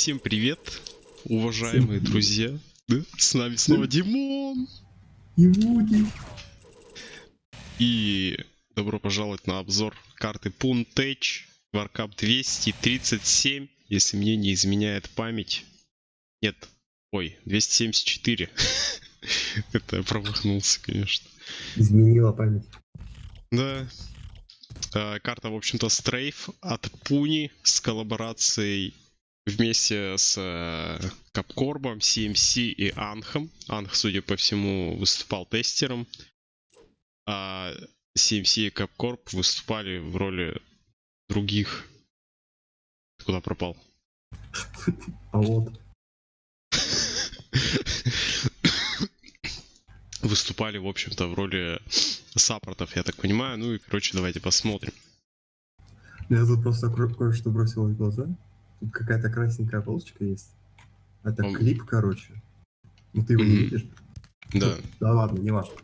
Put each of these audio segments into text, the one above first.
Всем привет, уважаемые Всем друзья. Да? С нами снова Димон. И Вуди. И добро пожаловать на обзор карты Puntech Warcap 237, если мне не изменяет память. Нет, ой, 274. Это я промахнулся, конечно. Изменила память. Да. А, Карта, в общем-то, стрейф от Пуни с коллаборацией вместе с э, Капкорбом, CMC и Анхом. Анх, судя по всему, выступал тестером. А CMC и Капкорб выступали в роли других. Ты Куда пропал? А вот. Выступали, в общем-то, в роли саппортов, я так понимаю. Ну и, короче, давайте посмотрим. Я тут просто кое- кое-что бросил в глаза. Тут какая-то красненькая полосочка есть. Это Он- клип, короче. Ну ты его не видишь? Да. Да ладно, не важно.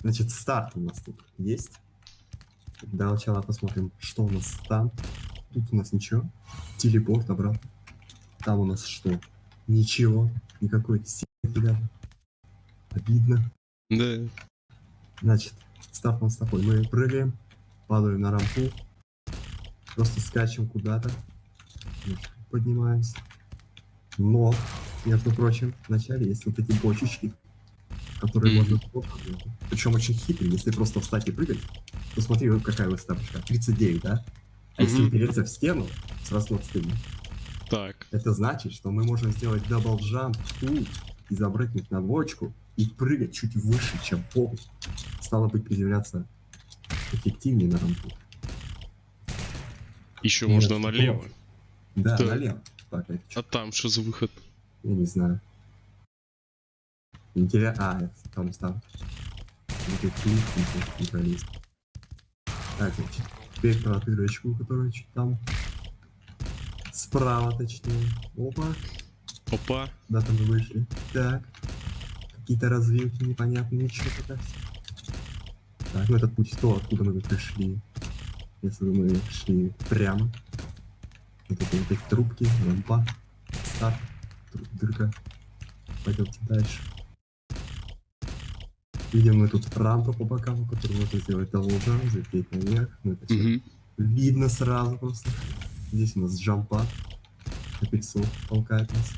Значит, старт у нас тут есть. Для начала посмотрим, что у нас там. Тут у нас ничего. Телепорт обратно. Там у нас что? Ничего. Никакой силы, ребята. Обидно. Да. Значит, старт у нас такой. Мы прыгаем, падаем на рампу, просто скачем куда-то, поднимаемся. Но, между прочим, вначале есть вот эти бочечки, которые Мгм. можно... Причем очень хитрые, если просто встать и прыгать, то смотри, вот какая высоточка. 39, да? А если Мгм. упереться в стену с разлом Так. это значит, что мы можем сделать double jump тут и запрыгнуть на бочку и прыгать чуть выше, чем пол. Стало быть, приземляться эффективнее на рампу. Еще Нет, можно налево. Да, налево. Так, это А там что за выход? Я не знаю. Интересно. А, это там пролезть. Так, значит, теперь про дырочку, которая чуть там. Справа, точнее. Опа. Опа. Да, там мы вышли. Так. Какие-то развилки непонятные, пока. Так, ну этот путь то, откуда мы пришли. Если мы шли прямо. Это вот эти трубки, лампа, старт, дырка. Пойдемте дальше. Видим мы тут рампа по бокам, которую можно сделать должен, залететь наверх. Ну, это всё Мгм. видно сразу просто. Здесь у нас джампа. Капельцов толкает нас.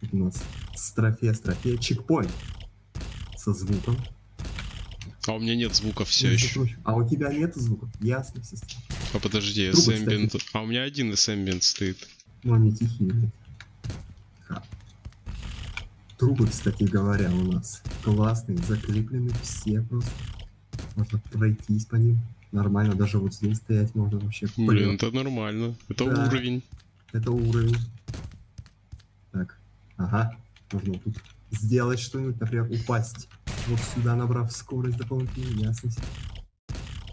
Тут у нас строфе, строфе, чекпоинт. Со звуком. А у меня нет звуков все Между еще. А у тебя нет звуков? Ясно, все. А подожди, Трубы, S-Ambient. А у меня один S-Ambient стоит. Ну, они тихие. Трубы, кстати говоря, у нас классные, закреплены все просто. Можно пройтись по ним. Нормально, даже вот здесь стоять можно вообще. Блин, Блин, это нормально. Это Да. уровень. это уровень. Так, ага. Можно тут сделать что-нибудь, например, упасть. Вот сюда, набрав скорость дополнительную, ясность.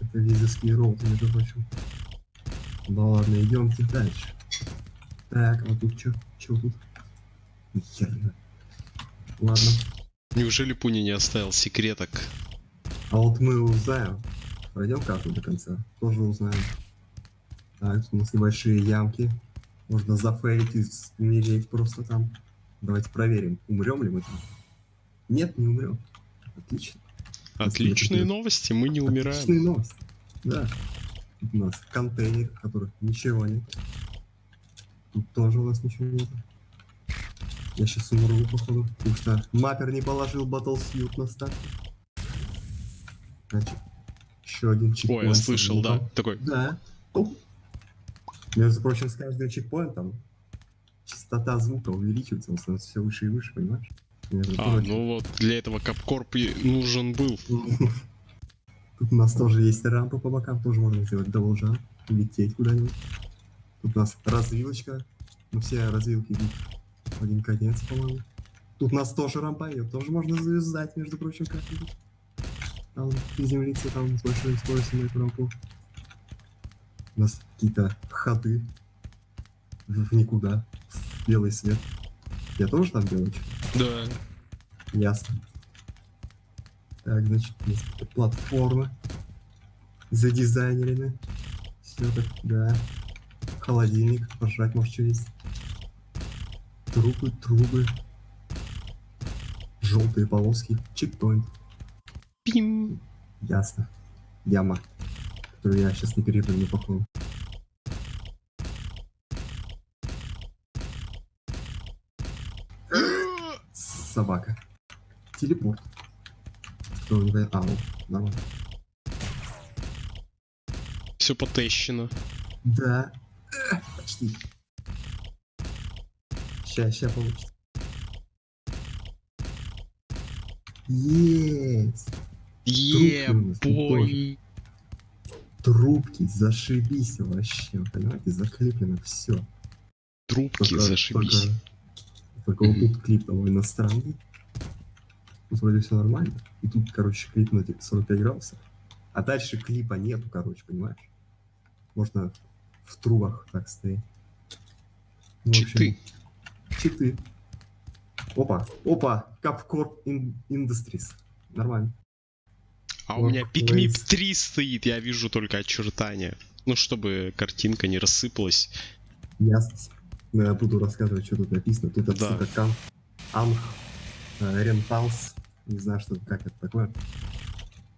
Это визовский роут, между прочим. Ну ладно, идемте дальше. Так, а тут что? Что тут? Нихера. Ладно. Неужели Пуни не оставил секреток? А вот мы узнаем. Пройдем карту до конца. Тоже узнаем. Так, тут у нас небольшие ямки. Можно зафейлить и умереть просто там. Давайте проверим, умрем ли мы там. Нет, не умрем. Отлично. Отличные новости, мы не умираем. Отличные новости. Да. Тут у нас контейнер, в которых ничего нет. Тут тоже у нас ничего нет. Я сейчас умру, походу. Потому что маппер не положил батлсьют на старт. Значит, еще один чекпоинт. Ой, я слышал, да. Такой. Да. Оп. Между прочим, с каждым чекпоинтом частота звука увеличивается, он становится все выше и выше, понимаешь? Между А, прочим. ну вот для этого Капкорп нужен был. Тут у нас тоже есть рампа по бокам, тоже можно сделать должан, улететь куда-нибудь. Тут у нас развилочка, ну все развилки идут в один конец, по-моему. Тут у нас тоже рампа, ее тоже можно завязать, между прочим, как-нибудь. Там приземлиться там с большой скоростью на эту рампу. У нас какие-то ходы в в никуда, в белый свет. Я тоже там делаю? Да. Ясно. Так, значит, какие-то платформы задизайнерены. Все так, да. Холодильник, пожрать может что есть. Трубы, трубы. Желтые полоски. Чекпоинт. Пим. Ясно. Яма. Которую я сейчас не перепрыгну, походу. Собака. Телепорт. Кто не понимает? А, вот, нормально. Все потещено. Да. Э, Почти. Ща, ща получится. Есть! Е, Трубки у зашибись вообще, понимаете, заклеплено все. Трубки, зашибись. Только, только вот тут клип того иностранный. Тут вроде все нормально. И тут, короче, клип на типа 45 градусов. А дальше клипа нету, короче, понимаешь? Можно в трубах так стоять. Ну, в общем, Читы. Читы. Опа, опа, Ин- Industries. Нормально. А у меня. Пикмип 3 стоит, я вижу только очертания. Ну, чтобы картинка не рассыпалась. Ясно. Ну, я буду рассказывать, что тут написано. Тут это Да. кам, Анх, э, Ренталс. Не знаю, что, как это такое.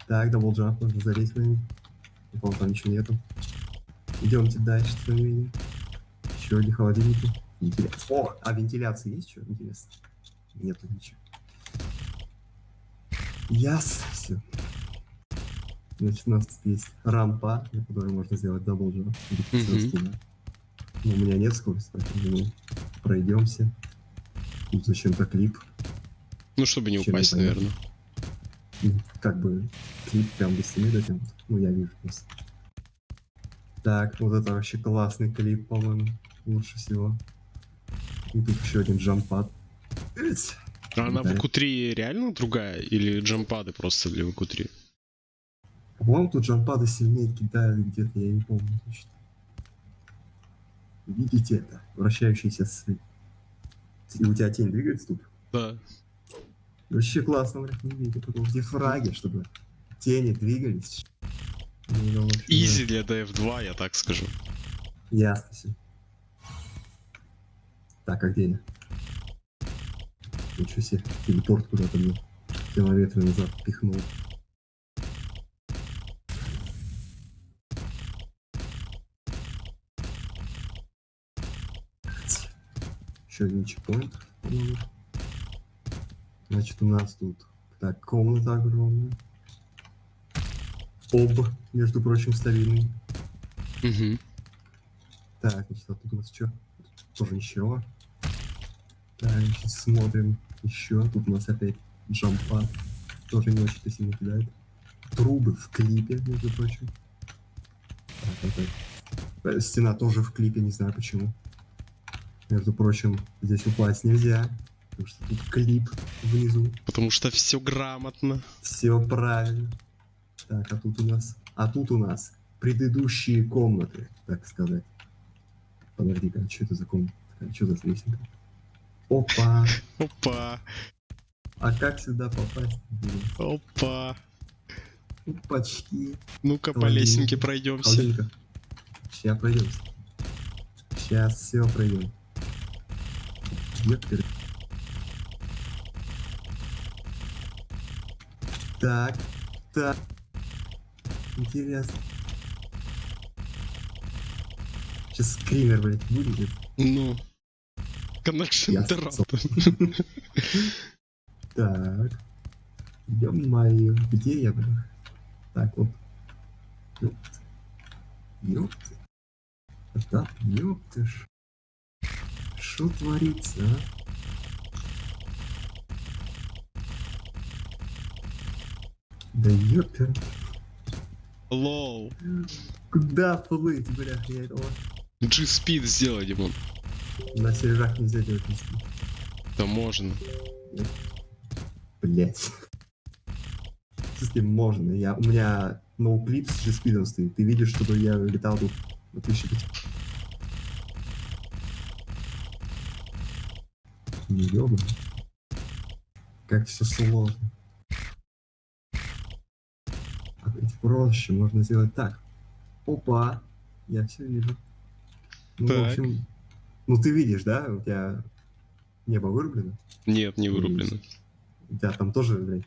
Так, даблджамп, можно залезть куда-нибудь. По-моему, там ничего нету. Идемте дальше, что видим. Еще одни холодильники. Вентиляция. О, а вентиляция есть что? Интересно. Нету ничего. Ясно, все. Значит, у нас тут есть рампа, на которой можно сделать даблджамп. да. Но у меня нет скорости, поэтому пройдемся. Тут зачем-то клип. Ну, чтобы не Чем упасть, непонятно. наверное. Как бы клип прям стены дотянут. Ну, я вижу просто. Так, вот это вообще классный клип, по-моему. Лучше всего. И тут еще один джампад. А она в Да. ВК-3 реально другая? Или джампады просто для ВК-3? По-моему, тут джампады сильнее кидают где-то, я не помню точно. Видите это? Вращающийся. И у тебя тень двигается тут? Да. Вообще классно, блядь, не видел. Потом где фраги, чтобы тени двигались. Ну, в. Изи для DF2, я так скажу. Ясно все. Так, а где я? Ничего себе, телепорт куда-то мне километры назад пихнул. Еще один чекпоинт, по-моему. Значит, у нас тут так, комната огромная. Об, между прочим, стабильный. Угу. Так, значит, а тут у нас что? Тоже ничего. Так, значит, смотрим еще. Тут у нас опять джампад. Тоже не очень-то сильно кидает. Трубы в клипе, между прочим. Так, опять. Э, Стена тоже в клипе, не знаю почему. Между прочим, здесь упасть нельзя. Потому что тут клип внизу. Потому что все грамотно. Все правильно. Так, а тут у нас... А тут у нас предыдущие комнаты, так сказать. Подожди-ка, что это за комната? такая? Что за лесенка? Опа! Опа, А как сюда попасть? опа. Опачки. Ну-ка по лесенке пройдемся. Сейчас пройдемся. Сейчас все пройдем. Ёпперь. Так, так. Интересно. Сейчас скример, блядь, вылезет. Ну. Connection interrupted. Так. Ё-моё, где я, блин? Так, вот. Ёпт. Ёпт. Да, ёпты ж. Что творится, а? Да ёпер. Лол. Куда плыть, бля, я этого G-Speed сделай, Димон. на сережах нельзя делать листы. Да можно. Блять. Если можно, я, у меня ноуклип с g стоит. Ты видишь, чтобы я летал тут на 1005. Не ёбан. Как все сложно. А ведь проще, можно сделать так. Опа, я все вижу. Ну, в Так. общем, ну ты видишь, да, у тебя Небо вырублено? Нет, не вырублено. У тебя там тоже, блядь,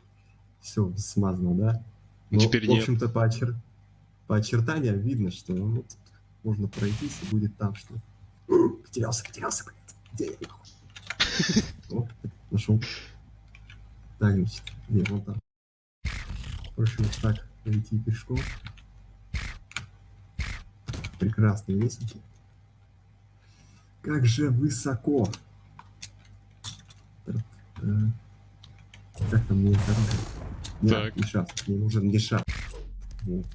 все смазано, да? Ну, Но, теперь в общем-то, по, очер- по очертаниям видно, что ну, вот можно пройтись, и будет там что. Потерялся, потерялся, блядь. Где я? нахуй? О, нашел. Так, значит, где, вон там. Проще вот так пройти пешком. Прекрасные лестники. Как же высоко. Э, Как там мне? Не, Так. не шафт, мне нужен не шафт. Вот.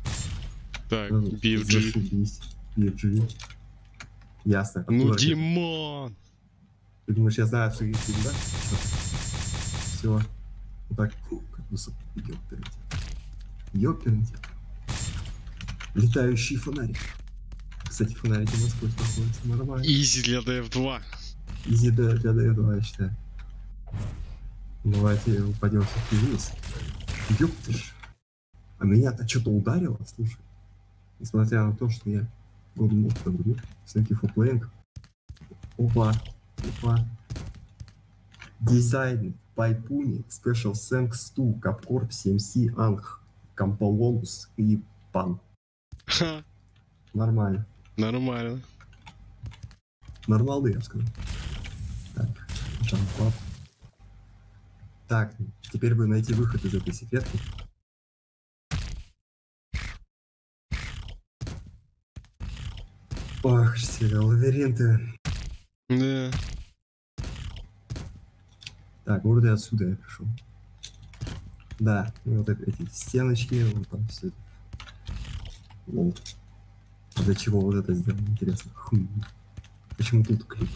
Так, Ну, BFG. Зашибись. BFG. Ясно. Ну, Откуда? Димон! Ты думаешь, я знаю, что есть да? Все. Вот так. Как высоко. Ёпернте. Ёпернте. Летающий фонарик. Кстати, фонарики насквозь проходят. Нормально. Изи для DF2. Изи для, для D2, я считаю. Давайте упадем все-таки вниз. Ёптыш. А меня-то что-то ударило, слушай. Несмотря на то, что я опыта говорю, всякий фоплейнг. Опа, опа. Дизайн Пайпуни, Special Thanks to Capcorp CMC Ang, Камполонус и Пан. Ха, Нормально. нормально. Нормалды, я сказал. Так, джампап. Так, теперь бы найти выход из этой секретки. Ох, все лабиринты. Да. Так, вроде отсюда я пришел. Да, вот эти стеночки, вот там все. Лол. А для чего вот это сделано, интересно? Хм. Почему тут клип?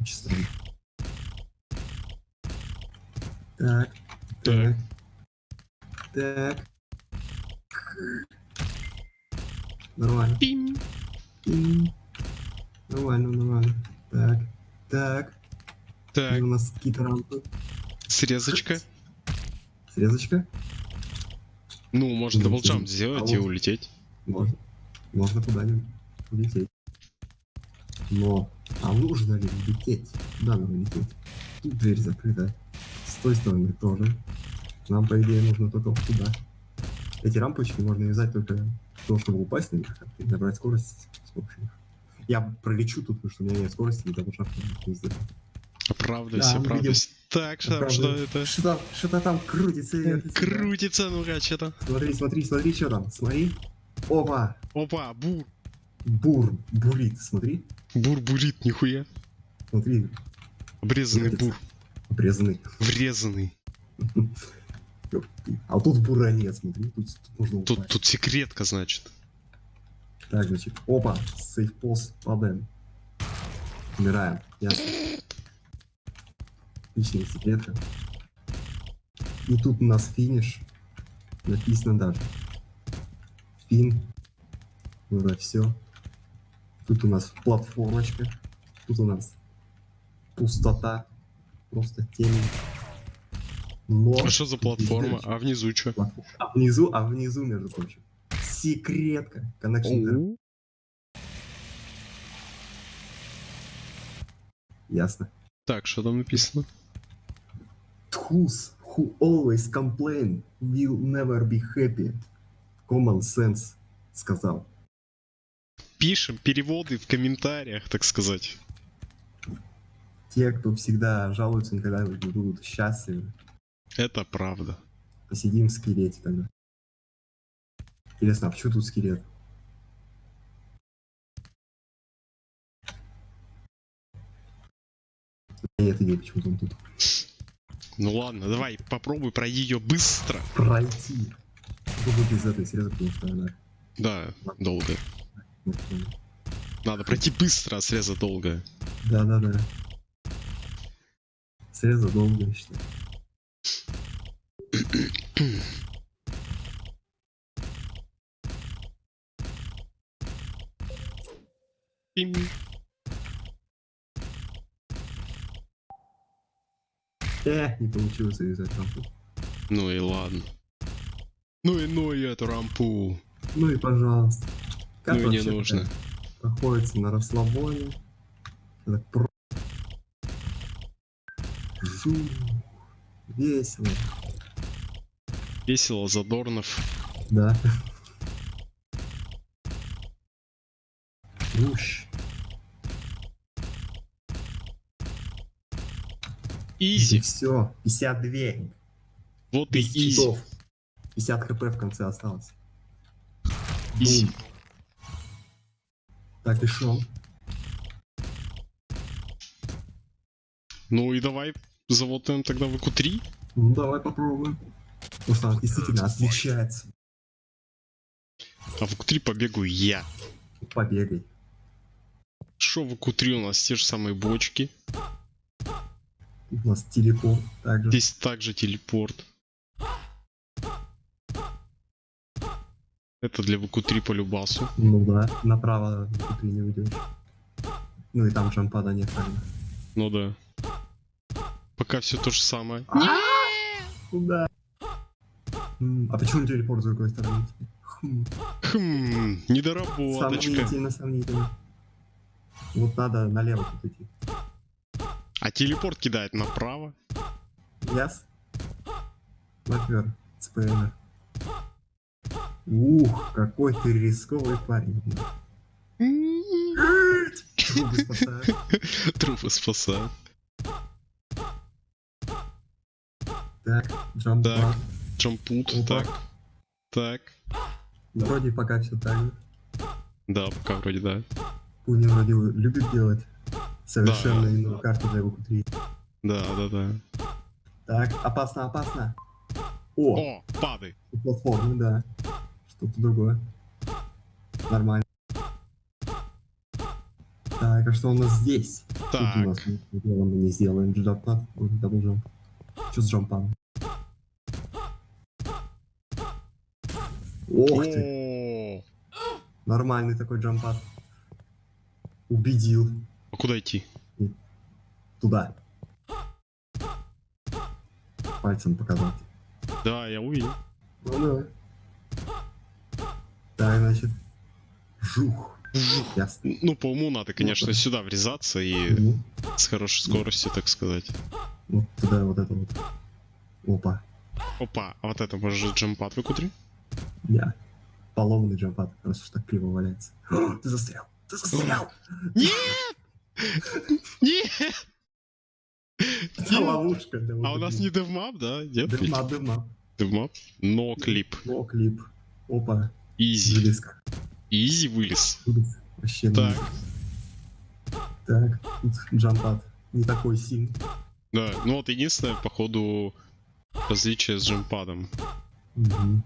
Очень странно. Так. Так. Так. Нормально. Пим. М. Нормально, нормально. Так. Так. Так, И у нас какие-то рампы. срезочка. Срезочка. Ну, можно double jump сделать а и улететь. Можно. Можно куда-нибудь улететь. Но, а нужно ли лететь? Куда нам лететь? Тут дверь закрыта. С той стороны тоже. Нам, по идее, нужно только вот туда. Эти рампочки можно вязать только того, чтобы упасть на них и набрать скорость с помощью них. Я пролечу тут, потому что у меня нет скорости, и даже шаг не сделаю. Оправдывайся, Да, мы оправдывайся. Так, что, там, что это? Что там, что-то там крутится. Крутится, ну-ка, что там? Смотри, смотри, смотри, что там. Смотри. Опа! Опа, бур. Бур, бурит, смотри. Бур бурит, нихуя. Смотри, Обрезанный Крутится. бур. обрезанный. Врезанный. А тут бура нет, смотри, тут, тут можно Тут, тут секретка, значит. Так, значит, опа, сейфпост падаем. Умираем, ясно. Отличная секретка. И тут у нас финиш. Написано даже. Фин. Ну да, все. Тут у нас платформочка. Тут у нас пустота. Просто темень. Но... А что за платформа? А внизу что? А внизу, а внизу, между прочим, секретка. Connection. Ясно. Так, что там написано? Those who always complain will never be happy. Common sense сказал. Пишем переводы в комментариях, так сказать. Те, кто всегда жалуются, никогда не будут счастливы. Это правда. Посидим в скелете тогда. Интересно, а почему тут скелет? Нет идеи, почему он тут. Ну ладно, давай попробуй пройди ее быстро. Пройти. Чтобы без этой среза, потому что она... Да, долго. Надо пройти быстро, а среза долго. Да-да-да. Среза долго, я считаю. Пим. Э, не получилось завязать рампу. Ну и ладно. Ну и ну и эту рампу. Ну и пожалуйста. Как ну и не нужно. такая Проходится на расслабоне. Это про- Фу. Весело. Весело, Задорнов. Да. Уж. Easy. Все. 52. Вот и easy. читов. 50 хп в конце осталось. Easy. Бум. Так, и шо? Ну и давай замотаем тогда в q3. Ну давай попробуем. Она действительно отличается. А в q3 побегаю я. Побегай. Что в q3 у нас те же самые бочки. У нас телепорт также. Здесь также телепорт. Это для ВК-3 по любасу. Ну да, направо ты не уйдешь. Ну и там джампада нет правильно. Ну да. Пока все то же самое. Куда? М, А почему телепорт с другой стороны? Хм, Хм, недоработочка. Сомнительно, сомнительно. Вот надо налево тут идти. А телепорт кидает направо. Яс? Лаквер, ЦПН. Ух, какой ты рисковый парень. Трубы спасают. Трупы спасают. Так, джампад. Так. Джампут. Так. Так. Вроде пока все так. Да, пока вроде да. Пуни вроде любит делать совершенно иную карту для ВК-3. Да, да, да. Так, опасно, опасно. О, О, падай. платформы, да. Что-то другое. Нормально. Так, а что у нас здесь? Тут у нас Так. ничего мы не сделаем джампад. Дабл джамп. Что с джампадом? Ох ты, нормальный такой джампад. Убедил. Куда идти? Туда. Пальцем показать. Да, я увидел. Ну давай. Так, значит. Жух. Жух. Ясно. Ну, по уму надо, конечно, да. сюда врезаться и Ну, с хорошей скоростью, так сказать. вот туда вот это вот. Опа. Опа, а вот это может джампад в q Я. Поломанный джампад, раз уж так криво валяется. О, ты застрял! Ты застрял! Нет! Нет! Это ловушка. А у нас не devmap, да? Дыма, дыма. Devmap? Но клип. О, клип. Опа. Easy. Вылез. Easy вылез. Вообще Так. ну, Так, тут jump pad. Не такой сильный. Да, ну вот единственное, походу, различие с jump pad ом.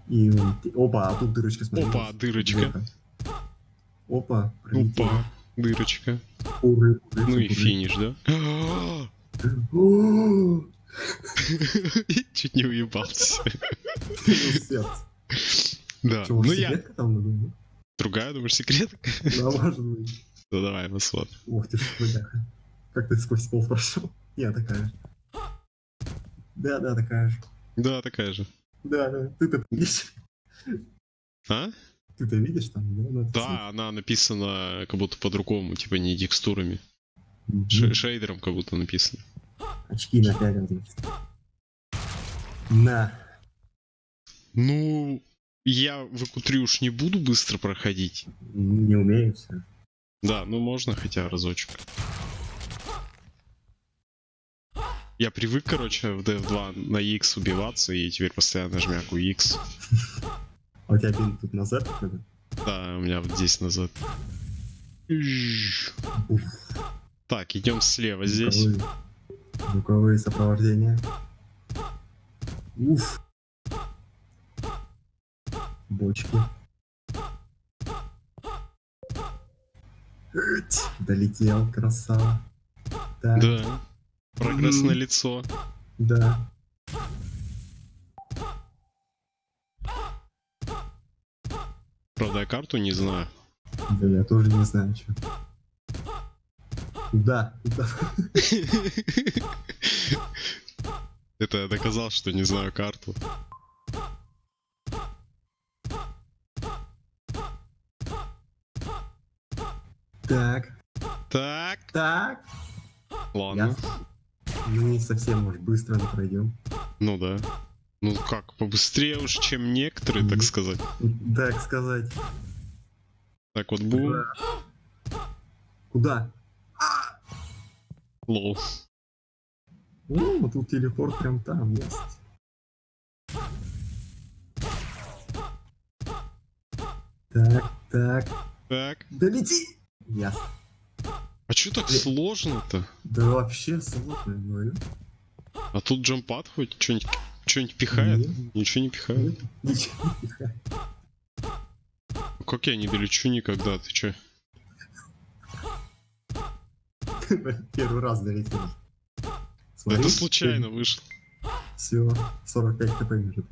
И опа, а тут дырочка, смотри. Опа, дырочка. Опа. Опа, дырочка. Уры, Ну и уры. финиш, да? Чуть не уебался. Да, ну я... там? Другая, думаешь, секрет? Да, может быть. Ну давай, посмотрим. Ух ты ж, бляха. Как ты сквозь пол прошел? Я такая же. Да, да, такая же. Да, такая же. Да, да. Ты-то? А? Ты-то видишь там, да? надо Да, она написана как будто по-другому, типа не текстурами. Ш- шейдером как будто написано. Очки напялил, значит. На. Ну, я в q уж не буду быстро проходить. Не умею все. Да, ну можно хотя разочек. Я привык, короче, в DF2 на X убиваться, и теперь постоянно жмяку X. А у тебя пин тут назад? Да, у меня вот здесь назад. Уф, Так, идем слева здесь. звуковые- Звуковые сопровождения. Уф. Бочки. Эть, Долетел, красава. Так, Да. Прогресс на лицо. да. Правда, я карту не знаю. Да я тоже не знаю, что. Куда? Куда? Это я доказал, что не знаю карту. Так, Так, так. ладно. Ясно. Ну, не совсем, может, быстро мы пройдем. Ну да. Ну как, побыстрее уж, чем некоторые, так сказать. Так сказать. Так вот, бум, Куда? лол. О, вот тут телепорт прям там есть. Так, так. Так. Да лети! Ясно. А чё так сложно-то? Да вообще сложно, говорю. А тут джампад хоть что-нибудь что-нибудь пихает? Нет. Ничего не пихает. Ничего не пихай. Ну, Как я не долечу никогда, ты чё? Первый раз долетел. Это случайно вышло. Все, 45 хп уже.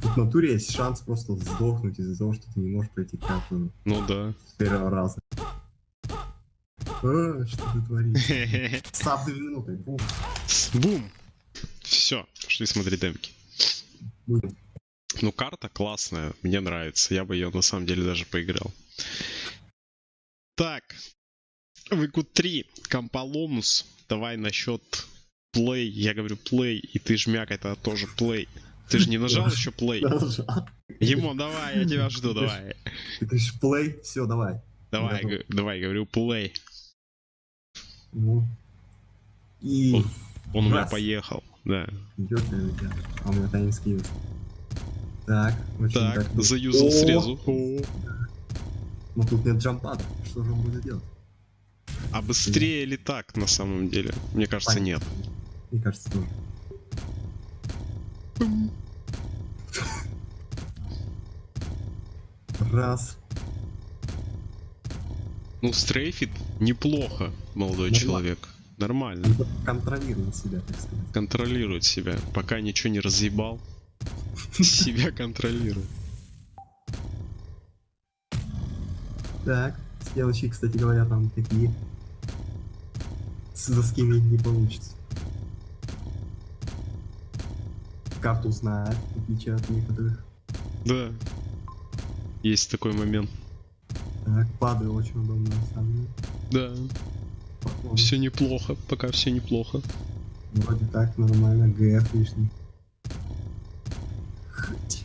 Тут в натуре есть шанс просто сдохнуть из-за того, что ты не можешь пройти карту Ну да. с первого раза. А, что ты творишь? Став две минуты. Бум. Бум! Все, пошли смотреть демки. Ну, карта классная, мне нравится. Я бы ее на самом деле даже поиграл. Так. Выкут 3. Компаломус. Давай насчет плей. Я говорю плей, и ты жмяк, это тоже плей. Ты же не нажал еще плей? Ему, давай, я тебя жду, давай. Ты говоришь play, все, давай. Давай, г- давай, говорю, плей. Ну. И Он- Он у меня поехал. Да. идет наверняка. А у меня таймский есть. Так, очень Так, так. заюзал О! срезу. О. Ну тут нет джампада. Что же он будет делать? А быстрее ли так на самом деле? Мне кажется, Понятно. нет. Мне кажется, тоже. Раз. Ну, стрейфит неплохо, молодой Нормально. человек. Нормально. Он контролирует себя, так сказать. Контролирует себя. Пока ничего не разъебал. Себя контролирует. Так, стрелочки, кстати говоря, там такие. С доскими не получится. Карту знает, в отличие от некоторых. Да. Есть такой момент. Так, падаю очень удобно на самом деле. Да. Походу. Все неплохо. Пока все неплохо. Вроде так, нормально, ГФ лишний. Хоть.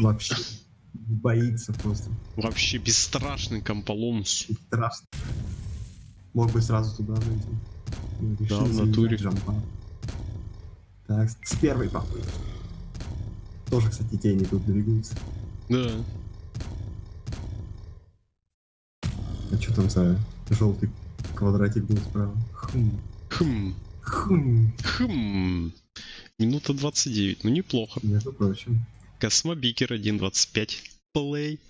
Вообще. Боится просто. Вообще бесстрашный комполомус. И страшно. Мог бы сразу туда зайти. Ну, решил Да, в натуре. джампа. Так, с первой попытки. Тоже, кстати, тени тут двигаются. Да. А что там за желтый квадратик был справа? Хм. Хм. Хм. Хм. Минута 29. Ну, неплохо. Между прочим. Космобикер 1.25. Play.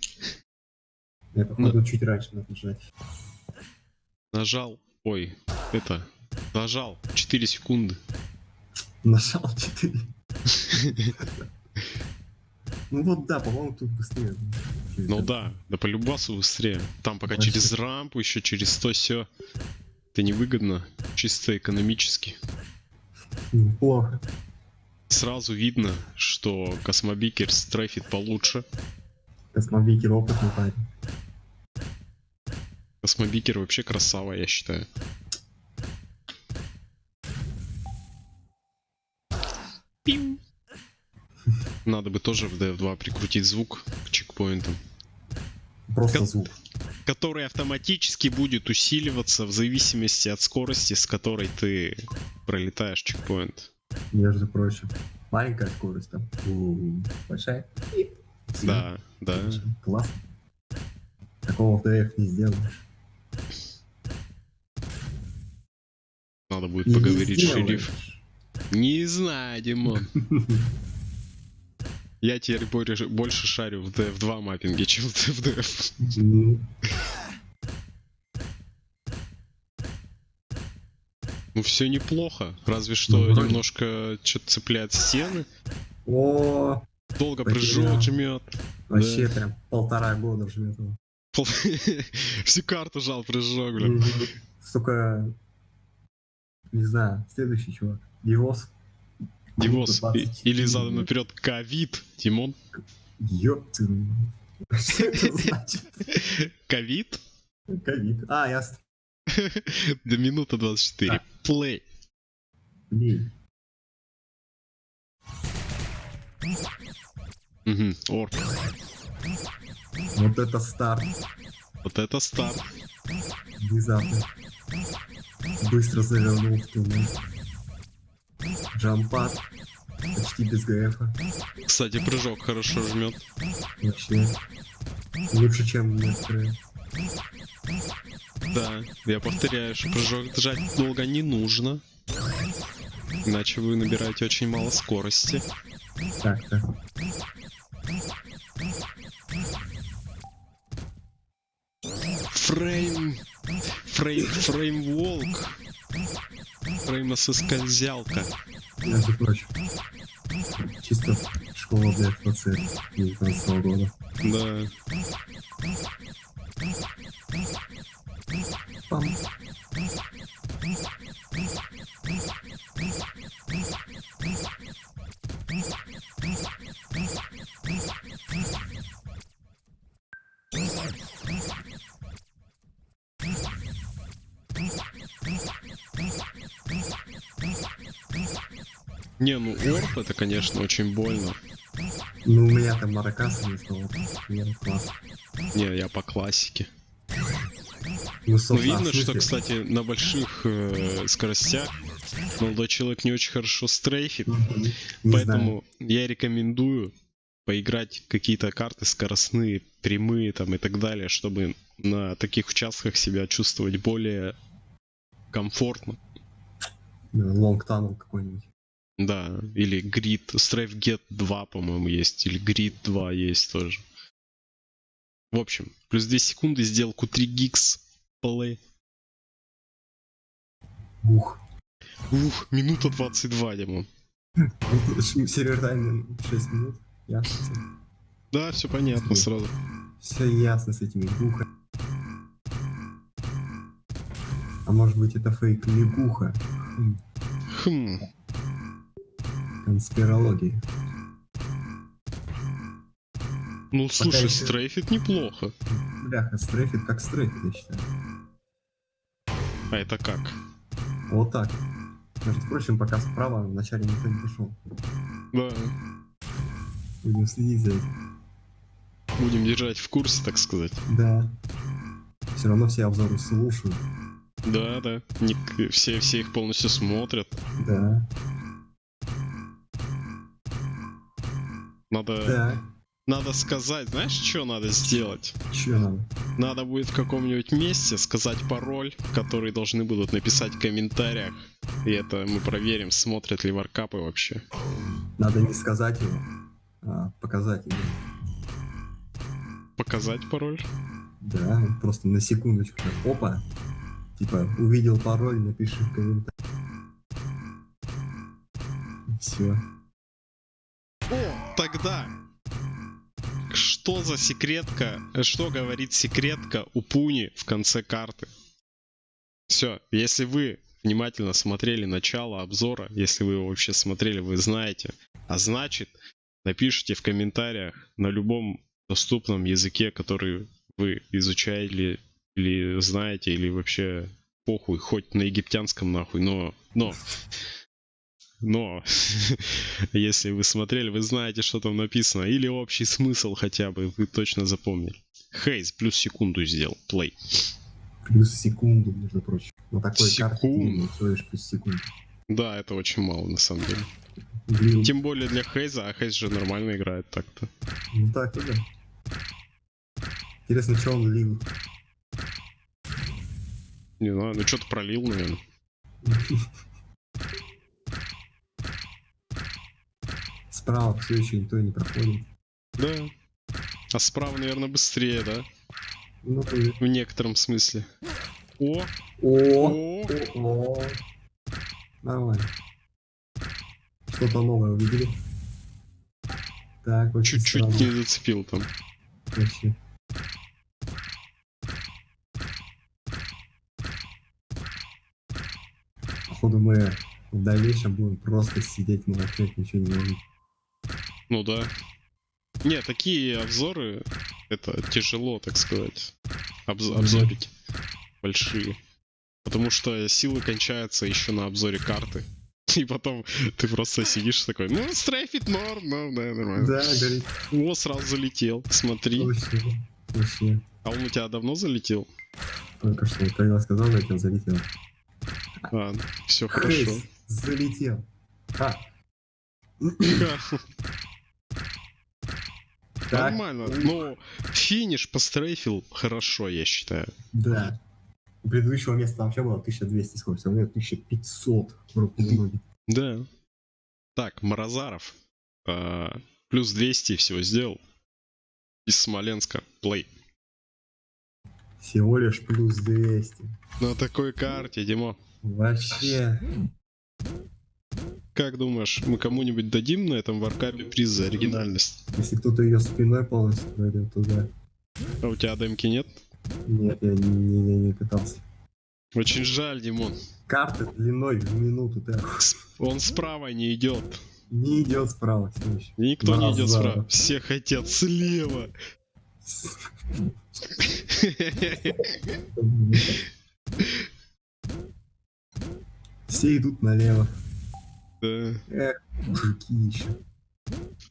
Я, походу, чуть раньше надо нажать. Нажал. Ой, это. Нажал. 4 секунды. Нажал 4. Ну вот да, по-моему, тут быстрее. Ну да, да по любасу быстрее. Там пока Вообще. через рампу, еще через то все. Это невыгодно, чисто экономически. Неплохо. Сразу видно, что Космобикер стрейфит получше. Космобикер опытный парень. Космобикер вообще красава, я считаю. Пиу. Надо бы тоже в DF2 прикрутить звук к чекпоинтам, Просто Кон- звук. который автоматически будет усиливаться в зависимости от скорости, с которой ты пролетаешь чекпоинт. Между прочим. Маленькая скорость там. У, Большая. Да, да. Классно. Такого в ДФ не сделаешь. Надо будет не поговорить, сделаешь. шериф. Не знаю, Димон. Я теперь больше, шарю в DF2 маппинге, чем в DF. Ну, Ну все неплохо, разве что Ну, немножко что-то цепляет стены. О, Долго прыжок жмет. вообще прям полтора года жмет его. Всю карту жал прыжок, блин. Столько... Не знаю, следующий чувак. Дивос. 24. Или задом наперед ковид, Тимон. Ты. Что это значит? Ковид? Ковид. А, ясно. До минута 24. Так. Плей. Блин. Угу, орк. Вот это старт. Вот это старт. Внезапно. Быстро завернул в туннель. Джампад. Почти без ГФа. Кстати, прыжок хорошо жмет. Вообще. Лучше, чем некоторые. Да, я повторяю, что прыжок жать долго не нужно. Иначе вы набираете очень мало скорости. Так, так. Фрейм... Фрейм... Фреймволк. Фреймососкользялка. Между прочим. Чисто школа для ФЦ 19 года. Да. Пам. Не, ну орб это, конечно, очень больно. Ну, у меня там маракасы. Я класс. Не, я по классике. Ну, Ну, видно, что, кстати, на больших э, скоростях молодой человек не очень хорошо стрейфит, Мгм. Не знаю. поэтому я рекомендую поиграть какие-то карты скоростные, прямые там и так далее, чтобы на таких участках себя чувствовать более комфортно. Лонг танул какой-нибудь. Да, или Grid, Strafe Get 2, по-моему, есть, или Grid 2 есть тоже. В общем, плюс 2 секунды, сделку 3 гикс, плей. Ух. Ух, минута 22, Димон. Сервер тайм 6 минут. Ясно. Да, все понятно сразу. Все ясно с этими гуха. А может быть это фейк лягуха? Хм, конспирология. ну слушай, еще- стрейфит неплохо. Бляха, стрейфит как стрейфит, я считаю. А это как? Вот так. Между прочим, пока справа вначале никто не пришел. Да, Будем следить за этим. будем держать в курсе, так сказать. Да. Все равно все обзоры слушают. Да, да. Не- все, все их полностью смотрят. Да. Надо, Да. надо сказать, знаешь, что надо сделать? Че надо? Надо будет в каком-нибудь месте сказать пароль, который должны будут написать в комментариях. И это мы проверим, смотрят ли варкапы вообще. Надо не сказать его, а показать его. Показать пароль? Да, просто на секундочку. Опа. Типа, увидел пароль, напиши в комментариях. Все. О, тогда. Что за секретка? Что говорит секретка у Пуни в конце карты? Все, если вы внимательно смотрели начало обзора, если вы его вообще смотрели, вы знаете. А значит, напишите в комментариях на любом доступном языке, который вы изучаете или знаете, или вообще похуй, хоть на египтянском нахуй, но, но, но, если вы смотрели, вы знаете, что там написано, или общий смысл хотя бы, вы точно запомнили. Хейз плюс секунду сделал, плей. Плюс секунду, между прочим. На такой карте Секунду. всего лишь плюс секунду. Да, это очень мало на самом деле. Блин, Тем более для Хейза, а Хейз же нормально играет так-то. ну так, да. Интересно, что он лил. Не знаю, ну что-то пролил, наверное. Справа все еще никто не проходит. Да. А справа, наверное, быстрее, да? Ну, ты... В некотором смысле. О, О, о. Нормально. Что-то новое увидели. Так, чуть-чуть не зацепил там. Вообще. Походу мы в дальнейшем будем просто сидеть, молчать, ничего не говорить. Ну да. Не, такие обзоры, это тяжело, так сказать, обз- обзорить большие. Потому что силы кончаются еще на обзоре карты. И потом ты просто сидишь такой, ну, стрейфит норм, ну, да, нормально. Да, горит. О, сразу залетел, смотри. Вообще. Вообще. А он у тебя давно залетел? Только что, когда сказал, я тебя залетел. А, все хорошо. Залетел. А, так. Нормально. Ну, финиш пострейфил хорошо, я считаю. Да. У предыдущего места вообще было 1200 скорость, а у меня 1500 в руку в ноги. Да. Так, Морозаров. а, плюс 200 всего сделал. Из Смоленска. Плей. Всего лишь плюс 200. На такой карте, Димо. Вообще. Как думаешь, мы кому-нибудь дадим на этом варкапе приз за оригинальность? Если кто-то ее спиной полностью пройдет, то да. А у тебя демки нет? Нет, я не, не, не, не пытался. Очень жаль, Димон. Карта длиной в минуту, да. Он справа не идет. Не идет справа все еще. Никто не идет Назад. справа. Все хотят слева. Все идут налево. Да. Эх, мужики еще.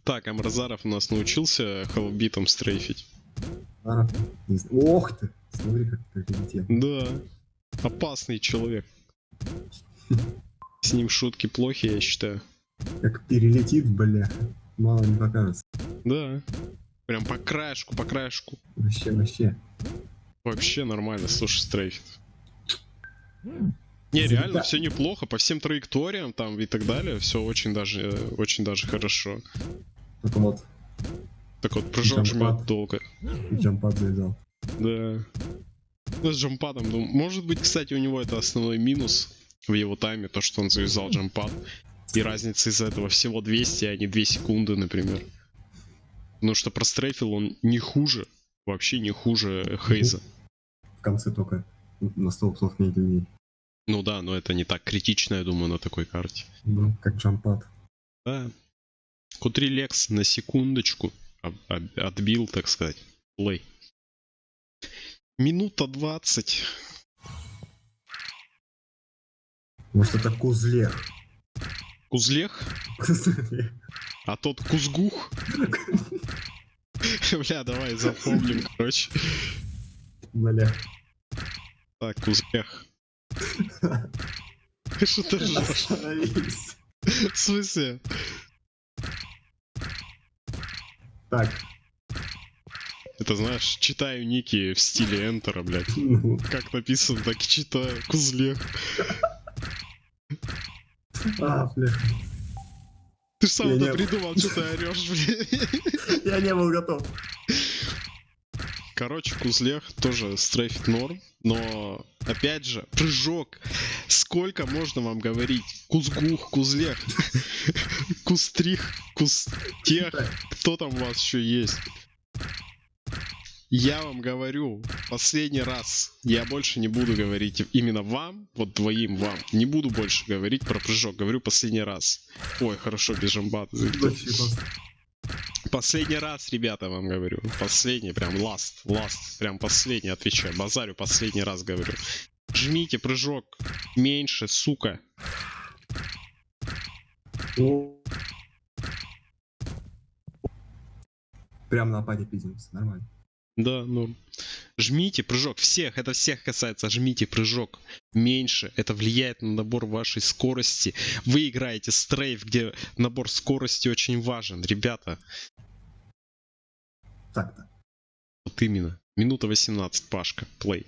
Так, Амразаров у нас научился холбитом стрейфить. Не знаю. Ох ты! Смотри, как ты прилетел. Да. Опасный человек. С ним шутки плохи, я считаю. Как перелетит, бля. Мало не покажется. Да. Прям по краешку, по краешку. Вообще, вообще. Вообще нормально, слушай, стрейфит. Не, реально все неплохо, по всем траекториям там и так далее, все очень даже, э, очень даже хорошо. Только вот Так вот, прыжок Джампад. жмет долго. джампад завязал. Да. Ну, с джампадом, ну, может быть, кстати, у него это основной минус в его тайме, то, что он завязал джампад. И разница из-за этого всего 200, а не 2 секунды, например. Потому что прострейфил он не хуже, вообще не хуже Хейза. В конце только на 100 псов меньше людей. Ну да, но это не так критично, я думаю, на такой карте. Ну, как джампад. Да. Q3 Lex на секундочку отбил, так сказать. Плей. Минута 20. Может это кузлех. Кузлех, а тот Кузгух. Бля, давай запомним, короче. Бля. Так, Кузлех. Что ты ржешь? В смысле? Так, Это знаешь, читаю ники в стиле Энтера, блядь. Как написано, так и читаю. Кузлех. а, бля. Ты сам это придумал, что ты орешь, блядь. Я не был готов. Короче, Кузлех тоже стрейфит норм, но опять же, прыжок. Сколько можно вам говорить? Кузгух, Кузлех, Кустрих, Кустех, кто там у вас еще есть? Я вам говорю, последний раз, я больше не буду говорить именно вам, вот двоим вам, не буду больше говорить про прыжок, говорю последний раз. Ой, хорошо, без жамбата. Последний раз, ребята, вам говорю. Последний, прям ласт, ласт. Прям последний, отвечаю. Базарю последний раз говорю. Жмите прыжок. Меньше, сука. Прям на паде пиздимся, нормально. Да, ну. Жмите прыжок. Всех, это всех касается. Жмите прыжок. Меньше. Это влияет на набор вашей скорости. Вы играете стрейф, где набор скорости очень важен. Ребята, Так-то. вот именно. Минута 18, Пашка. Плей.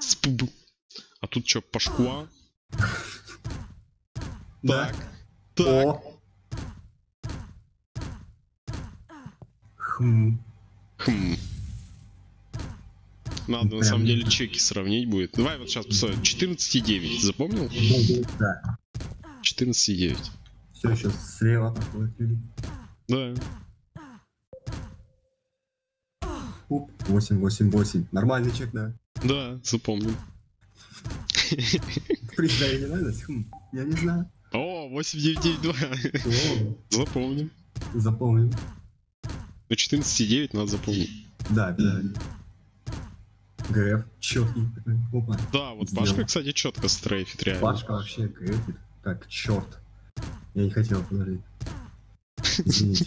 Спуб. А тут что, Пашкуа? Так. Так. Хм. Хм. Надо на Прям самом деле чеки сравнить будет. Давай вот сейчас посмотрим. 14,9. Запомнил? Да. 14,9. Все еще слева. Да. Уп. 8, 8, 8. Нормальный чек, да. Да, запомнил. Приз за оригинальность? Хм. Я не знаю. О, 8992. О, Запомним. Запомнил. Ну 14,9 надо запомнить. Да, обязательно. ГФ, такой. Опа. Да, вот Сделал. Пашка, кстати, четко стрейфит, реально. Пашка вообще ГФит, как черт. Я не хотел подожди. Извините.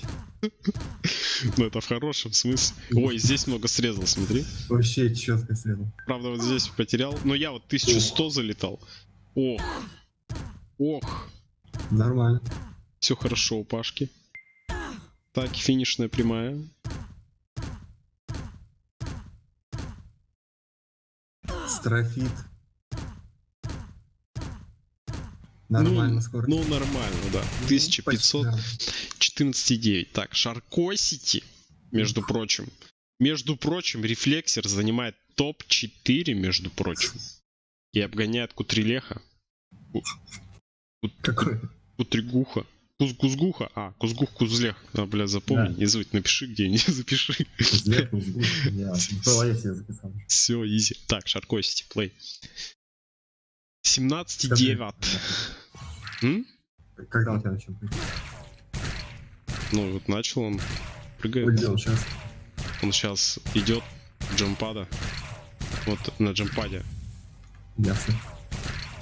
Ну, это в хорошем смысле. Ой, здесь много срезал, смотри. Вообще четко срезал. Правда, вот здесь потерял. Но я вот 1100 залетал. Ох. Ох. Нормально. Все хорошо у Пашки. Так, финишная прямая. Строфит. Нормально ну, скорость. Ну, нормально, да. Ну, 1500, почти нормально. 14,9. Так, Шаркосити, между прочим. Между прочим, Рефлексер занимает топ-4, между прочим. И обгоняет Кутрилеха. Ку- Какой? Кутригуха. Куз Кузгуха. А, Кузгух Кузлех. А, бля, запомни, Да. не забудь, напиши где-нибудь, запиши. Взгляд, мозгу. Я записал. Все, изи. Так, Шаркосити, плей. Скажи. 17,9. М? Когда у тебя начал? Ну, вот начал он. Прыгает. Улетел сейчас. Он сейчас идет джампада. Вот на джампаде. Ясно.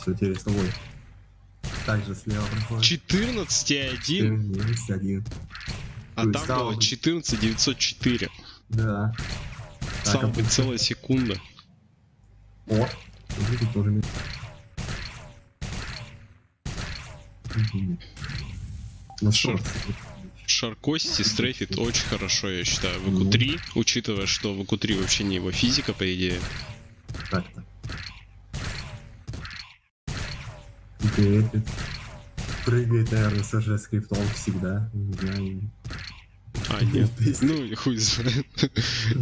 Все, теперь с тобой. Также слева проходит. 14,1, Есть один. а То есть там стало было быть- 14,904. Да. Стало а целая секунда. О! Смотри, тут тоже. Мгм. Ну что? Шаркости стрейфит очень хорошо, я считаю. В Ну. ЭКУ-3, учитывая, что в ЭКУ-3 вообще не его физика, по идее. Так-то. Грепит. Прыгает, наверное, с скриптом всегда. А, нет. Ну, хуй знает.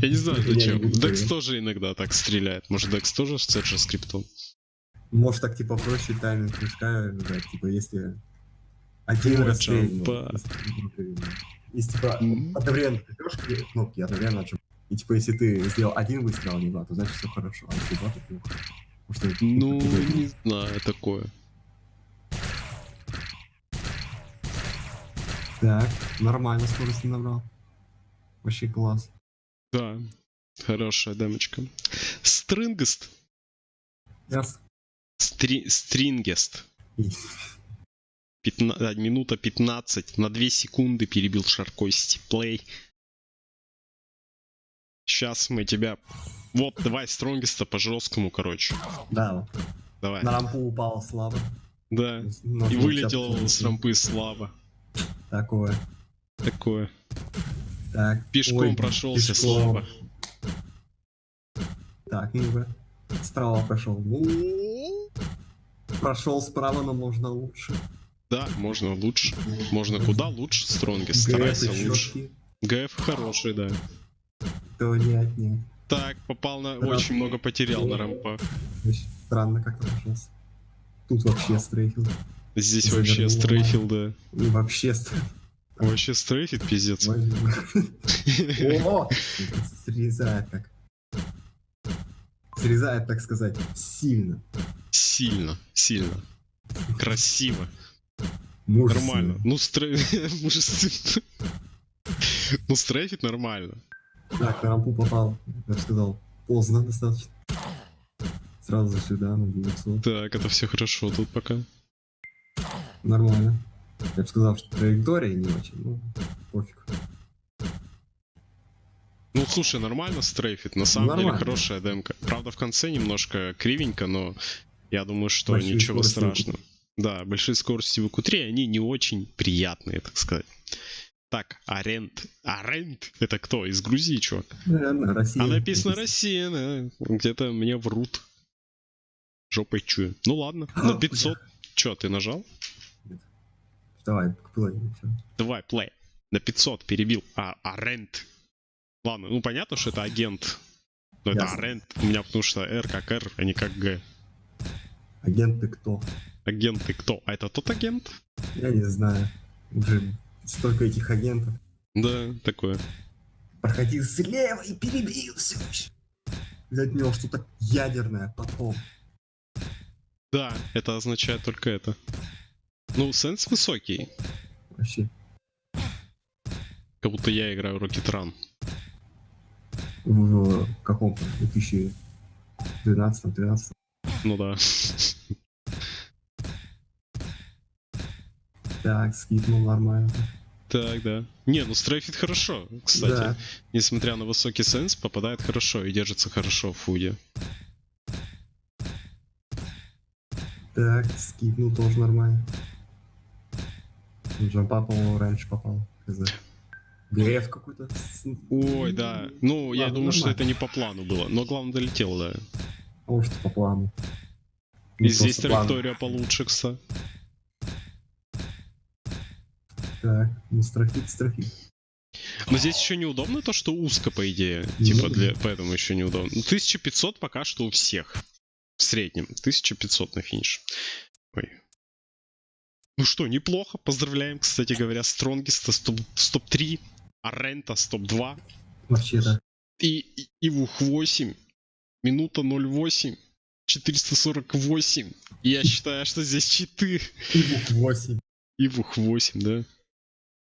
Я не знаю, зачем. Декс тоже иногда так стреляет. Может, Декс тоже с же скриптом? Может так типа проще тайминг прыжка, да, типа если один раз если- типа одновременно придешь к кнопки, одновременно нажим. И типа если ты сделал один выстрел, а не два, то значит все хорошо. А если два, то плохо. Ну, не знаю, такое. Так, нормально скорость набрал. Вообще класс. Да, хорошая демочка. Стрингест. Яс. Стри- Стрингест. Пятна- а, минута 15. На 2 секунды перебил Шаркости. Плей. Сейчас мы тебя... Вот, давай Стронгеста по жесткому, короче. Да. Давай. на рампу упал слабо. Да. Нужно И вылетел с рампы слава. Такое. Такое. Так. Пешком ой, прошелся пешком. слава. Так, ну-ка. Справа прошел. Ну, прошел справа, но можно лучше. Да, можно лучше. Можно куда лучше Стронгест. ГФ Старайся лучше. ГФ хороший, да. То нет, нет. Так, попал на... Да. Очень много потерял на рампах. Странно как-то прошелся. Тут вообще стрейфил. Здесь Завернул вообще стрейфил, да. Вообще. Вообще стрейфит, пиздец. О! Срезает как. Срезает, так сказать, сильно. Сильно, сильно. Красиво. Мужественно. Нормально. Ну, стрей... Мужественно. Ну, стрейфит нормально. Так, на рампу попал. Я сказал, поздно достаточно. Сразу сюда, на 900. Так, это все хорошо тут пока. Нормально. Я бы сказал, что траектория не очень, ну, пофиг. Ну, слушай, нормально стрейфит. На самом деле Нормально. хорошая демка. Правда, в конце немножко кривенько, но я думаю, что Большие ничего страшного. Да, большие скорости в q они не очень приятные, так сказать. Так, Арент. Арент? Это кто? Из Грузии, чувак? Наверное, Россия. А написано Россия, да. Где-то мне врут. Жопой чую. Ну ладно, на А, 500. Чё, ты нажал? Давай, плей. Давай, плей. На 500 перебил. А, Арент. Ладно, ну понятно, что это агент. Но это Ясно. Арент. У меня потому что R как R, а не как G. Агенты кто? Агенты кто? А это тот агент? Я не знаю. Уже столько этих агентов. Да, такое. Проходил слева и перебил все. Взять у него что-то ядерное потом. Да, это означает только это. Ну, сенс высокий. Вообще. Как будто я играю Rocket Run. В каком-то 2000 12 13 Ну да. Так, скипнул нормально. Так, да. Не, ну стрейфит хорошо, кстати. Да. Несмотря на высокий сенс, попадает хорошо и держится хорошо в фуде. Так, скипнул тоже нормально. Джампа, по-моему, раньше попал. ГФ какой-то. Ой, да. Ну, я Ладно, думаю, что нормально. это не по плану было. Но главное долетел, да. А может по плану. И Не здесь просто план. траектория получше, кстати. Так, ну стрейфит, стрейфит. Но здесь еще неудобно то, что узко, по идее. Ну Типа, для... поэтому еще неудобно. Ну, 1500 пока что у всех. В среднем. 1500 на финиш. Ой. Ну что, неплохо. Поздравляем, кстати говоря, Стронгиста с топ- с топ-3, Арента с топ-2 Вообще так. и, и Ивух 8. Минута 08. 448. Я считаю, что здесь читы. Ивух 8. Ивух 8, да?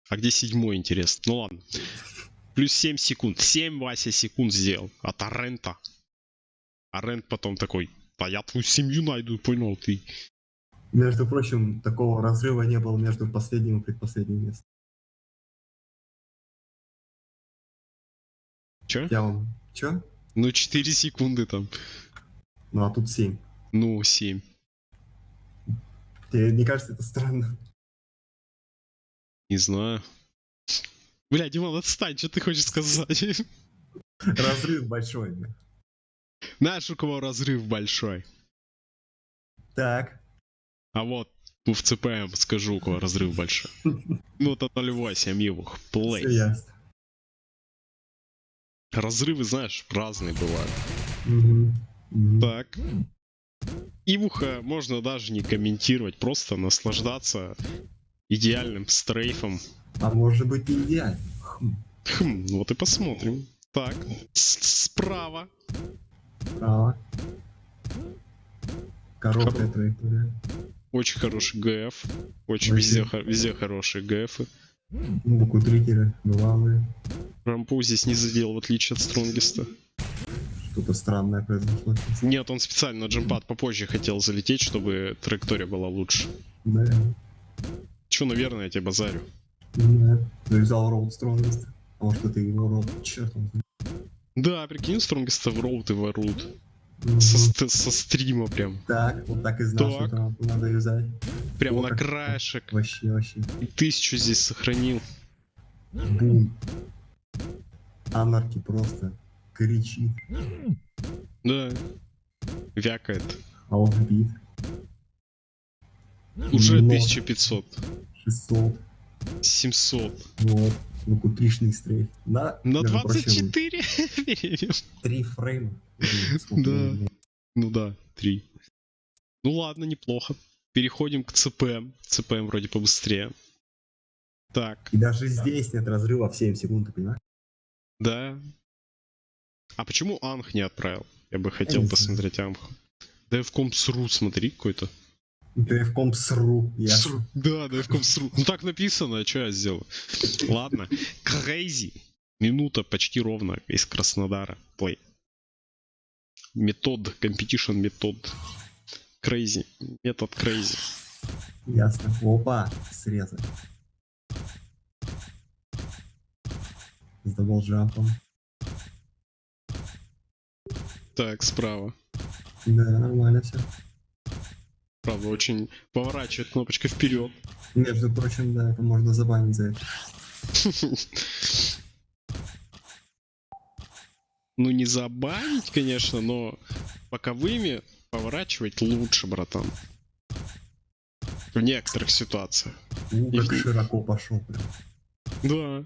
А где седьмой, интересно? Ну ладно. Плюс 7 секунд. 7 Вася секунд сделал. От Арента. Арент потом такой, да я твою семью найду, понял ты. Между прочим, такого разрыва не было между последним и предпоследним местом. Чё? Я вам... Чё? Ну 4 секунды там. Ну а тут 7. Ну 7. Тебе не кажется это странно? Не знаю. Бля, Димон, отстань, что ты хочешь сказать? Разрыв большой. Знаешь, у кого разрыв большой? Так. А вот, в ЦПМ скажу, у кого разрыв большой. Ну, это 0.8, Ивух. Плей. Разрывы, знаешь, разные бывают. Так. Ивуха можно даже не комментировать, просто наслаждаться идеальным стрейфом. А может быть не идеально. Хм. Хм, вот и посмотрим. Так, с- справа. Право. Короткая Хоро- траектория. Очень хороший ГФ. Очень везде, везде хорошие ГФы. Ну, букутрикеры, главные. Рампу здесь не задел, в отличие от Стронгиста. Что-то странное произошло. Нет, он специально на джемпад попозже хотел залететь, чтобы траектория была лучше. Да. Че, наверное, я тебе базарю. Да. Завязал роуд стронгест. А может это его роуд. Черт он. Да, прикинь, Стронгиста в роут и воруют. Со, со стрима прям. Так, вот так и знал, Так. что надо вязать. Прямо О, на краешек. Вообще, вообще. И тысячу здесь сохранил. Бум. Анарки просто кричит. Да. Вякает. А он бит. Уже Но. 1500. 600. 700. Вот. Лукутришный стрейф. На, На прочим, 24 перейдем. Три фрейма. Да. Ну да, 3. Ну ладно, неплохо. Переходим к ЦПМ. ЦПМ вроде побыстрее. Так, И даже здесь нет разрыва в 7 секунд, ты понимаешь? да. А почему Анх не отправил? Я бы хотел посмотреть Анх. Devcom сру, смотри, какой-то. Дэвком сру, ясно. Да, Devcom сру. Ну так написано, а что я сделал? Ладно. Crazy. Минута почти ровно из Краснодара. Плей. Метод. Competition метод. Crazy. Метод crazy. Ясно. Опа, срезали. С даблджампом. Так, справа. Да, нормально все. Правда, очень поворачивает кнопочка вперед. Между прочим, да, это можно забанить за это. Ну, не забанить, конечно, но боковыми поворачивать лучше, братан. В некоторых ситуациях. У, как Их- широко пошел прям. Да.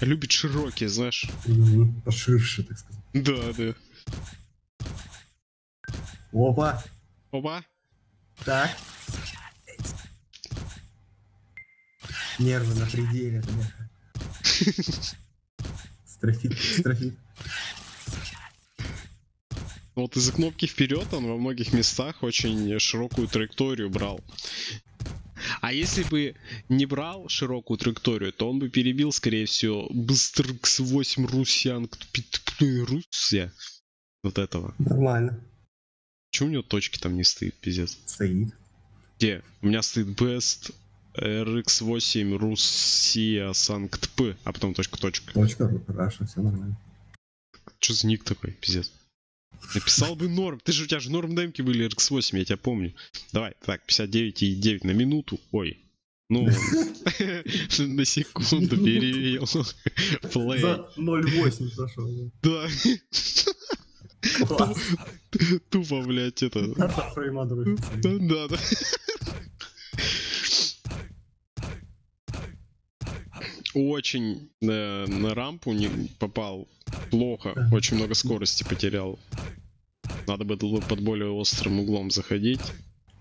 Любит широкие, знаешь. Мгм, Поширше, так сказать. Да, да. Опа, Опа. так. Нервы на пределе, бляха. Стрейфит, стрейфит. Вот из-за кнопки вперед он во многих местах очень широкую траекторию брал. А если бы не брал широкую траекторию, то он бы перебил, скорее всего, Быст RX8 Russian Russia. Вот этого. Нормально. Почему у него точки там не стоит, пиздец? Стоит. Где? У меня стоит best RX8 Russia Санкт П, а потом точка точка. Точка, Russia, все нормально. Что за ник такой, пиздец? Написал бы норм. Ты же у тебя же норм демки были RX8, я тебя помню. Давай, так, 59,9 на минуту. Ой. Ну, на секунду перевел. Play. За 0.8 прошел. Да, тупо, блядь, это. Да, да. Очень э, на рампу не попал плохо, очень много скорости потерял. Надо было под более острым углом заходить.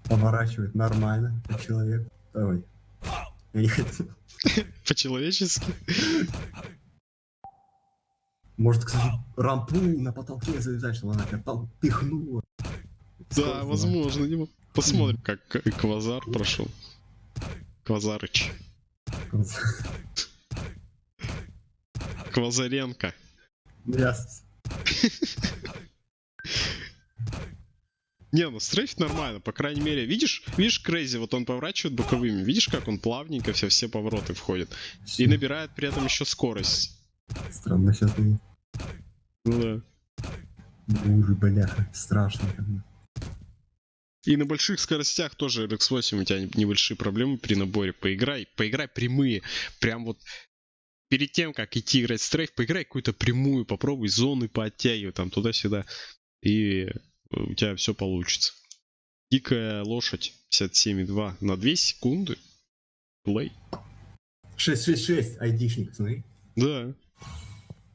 Поворачивает нормально, как человек. Ой. По-человечески. Может, кстати, рампу на потолке завязать, чтобы она там пихнула. Да, возможно. Посмотрим, как Квазар прошел. Квазарыч. Квазаренко. Ясно. Не, ну стрейф нормально, по крайней мере, видишь, видишь Крейзи, вот он поворачивает боковыми, видишь, как он плавненько все, все повороты входит. И набирает при этом еще скорость. Странно сейчас было. Ну да. Буры, бляха, страшно. И на больших скоростях тоже RX8 у тебя небольшие проблемы при наборе. Поиграй, поиграй прямые. Прям вот перед тем, как идти играть в стрейф, поиграй какую-то прямую, попробуй зоны пооттягивай там туда-сюда. И у тебя все получится. Дикая лошадь 57,2 на 2 секунды. Плей. 666, айдишник, смотри. Да.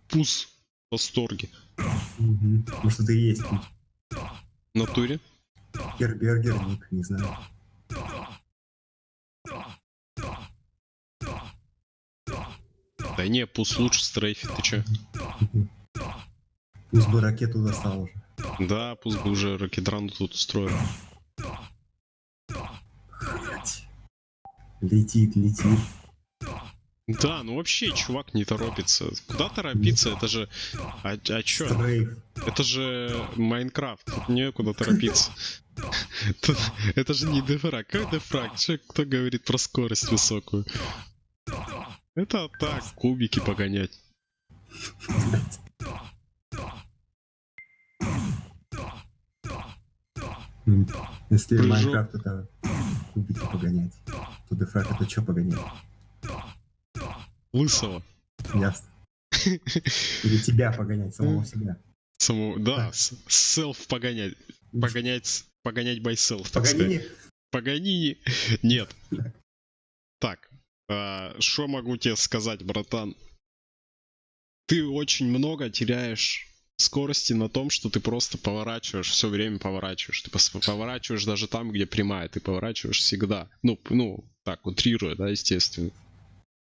Пус в восторге. Угу. Может, это и есть. В натуре. Гербергер, ник, не знаю. Да не, пус лучше стрейфит, ты чё? Пусть бы ракету достал уже. Да, пусть бы уже ракетрану тут устроил. Летит, летит. Да, ну вообще, чувак не торопится. Куда торопиться? Это же... А, а чё? Стрейф. Это же Майнкрафт. Тут некуда торопиться. Это же не дефраг. Какой дефраг? Кто говорит про скорость высокую? Это так, кубики погонять. Если Прыжок. Майнкрафт это кубики погонять, то дефраг это что погонять? Лысого. Ясно. Или тебя погонять, самого себя. Самого, да, селф погонять. Погонять, с- погонять by self, так сказать. Погони. Паганини. Нет. Так, что могу тебе сказать, братан? Ты очень много теряешь скорости на том, что ты просто поворачиваешь, все время поворачиваешь. Ты поворачиваешь даже там, где прямая, ты поворачиваешь всегда. Ну, ну, так, утрируя, да, естественно.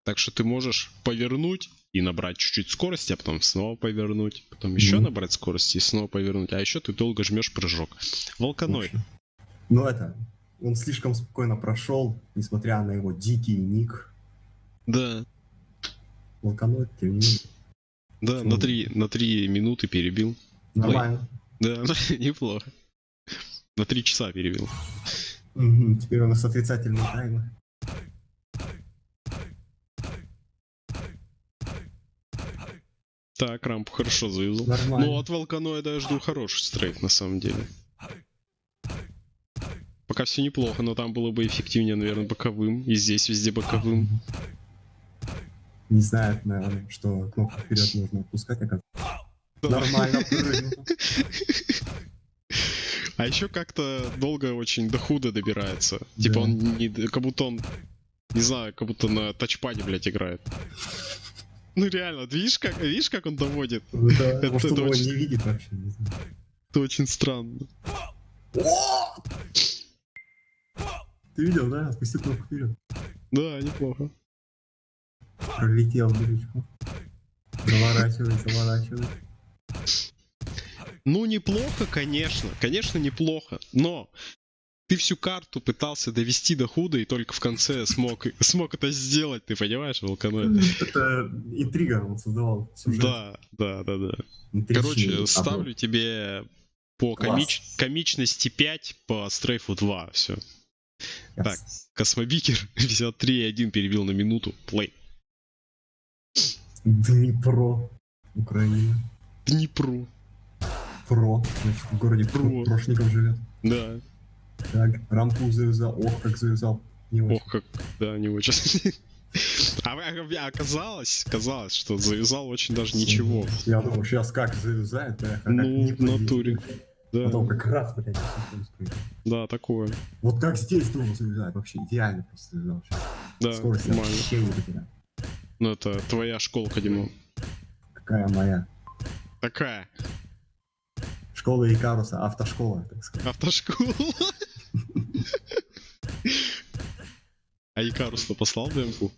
Так что ты можешь повернуть и набрать чуть-чуть скорости, а потом снова повернуть, потом еще Мгм. набрать скорости и снова повернуть, а еще ты долго жмешь прыжок. Волканоид. Ну это, он слишком спокойно прошел, несмотря на его дикий ник. Да. Волканоид, тем не менее. Да, Почему? на три, на три минуты перебил. Нормально. Да, неплохо. На три часа перебил. Теперь у нас отрицательные таймы. Так, рампу хорошо завязал. Нормально. Ну, от Волканоида я жду хороший стрейф, на самом деле. Пока все неплохо, но там было бы эффективнее, наверное, боковым. И здесь везде боковым. Не знает, наверное, что кнопку вперед нужно отпускать, а Да. Нормально. А еще как-то долго очень до худа добирается. Типа Да. он не... Как будто он... Не знаю, как будто на тачпаде, блядь, играет. Ну реально, видишь, как, видишь, как он доводит? Да, Это Может, его точно. не видит вообще, не знаю. Это очень странно. Ты видел, да? Отпусти кнопку вперед. Да, неплохо. Пролетел дырочку. Заворачивай, заворачивай. Ну, неплохо, конечно. Конечно, неплохо. Но ты всю карту пытался довести до худа и только в конце смог, смог это сделать, ты понимаешь, Волканой? Это интрига он создавал. сюжет. Да, да, да, да. Интрижный. Короче, ставлю тебе по комич- комичности 5, по стрейфу 2, все. Ясно. так. Космобикер 53.1 перебил на минуту. Play. Днепро, Украина. Днепро. Про, значит, в городе Про. Про. Прошников живет. Да. Так, рамку завязал, ох, как завязал. Не очень. Ох, как, да, не очень. А вы- а оказалось, казалось, что завязал очень даже ничего. Я думал, сейчас как завязает, да, Ну, в натуре. Да, Потом как раз, блядь, да, такое. Вот как здесь думал завязать, вообще идеально просто завязал. Да, Скорость нормально. вообще потерял. Ну, это твоя школка, Димон. Какая моя? Такая. Школа Икаруса, автошкола, так сказать. Автошкола. А Икарус-то послал демку?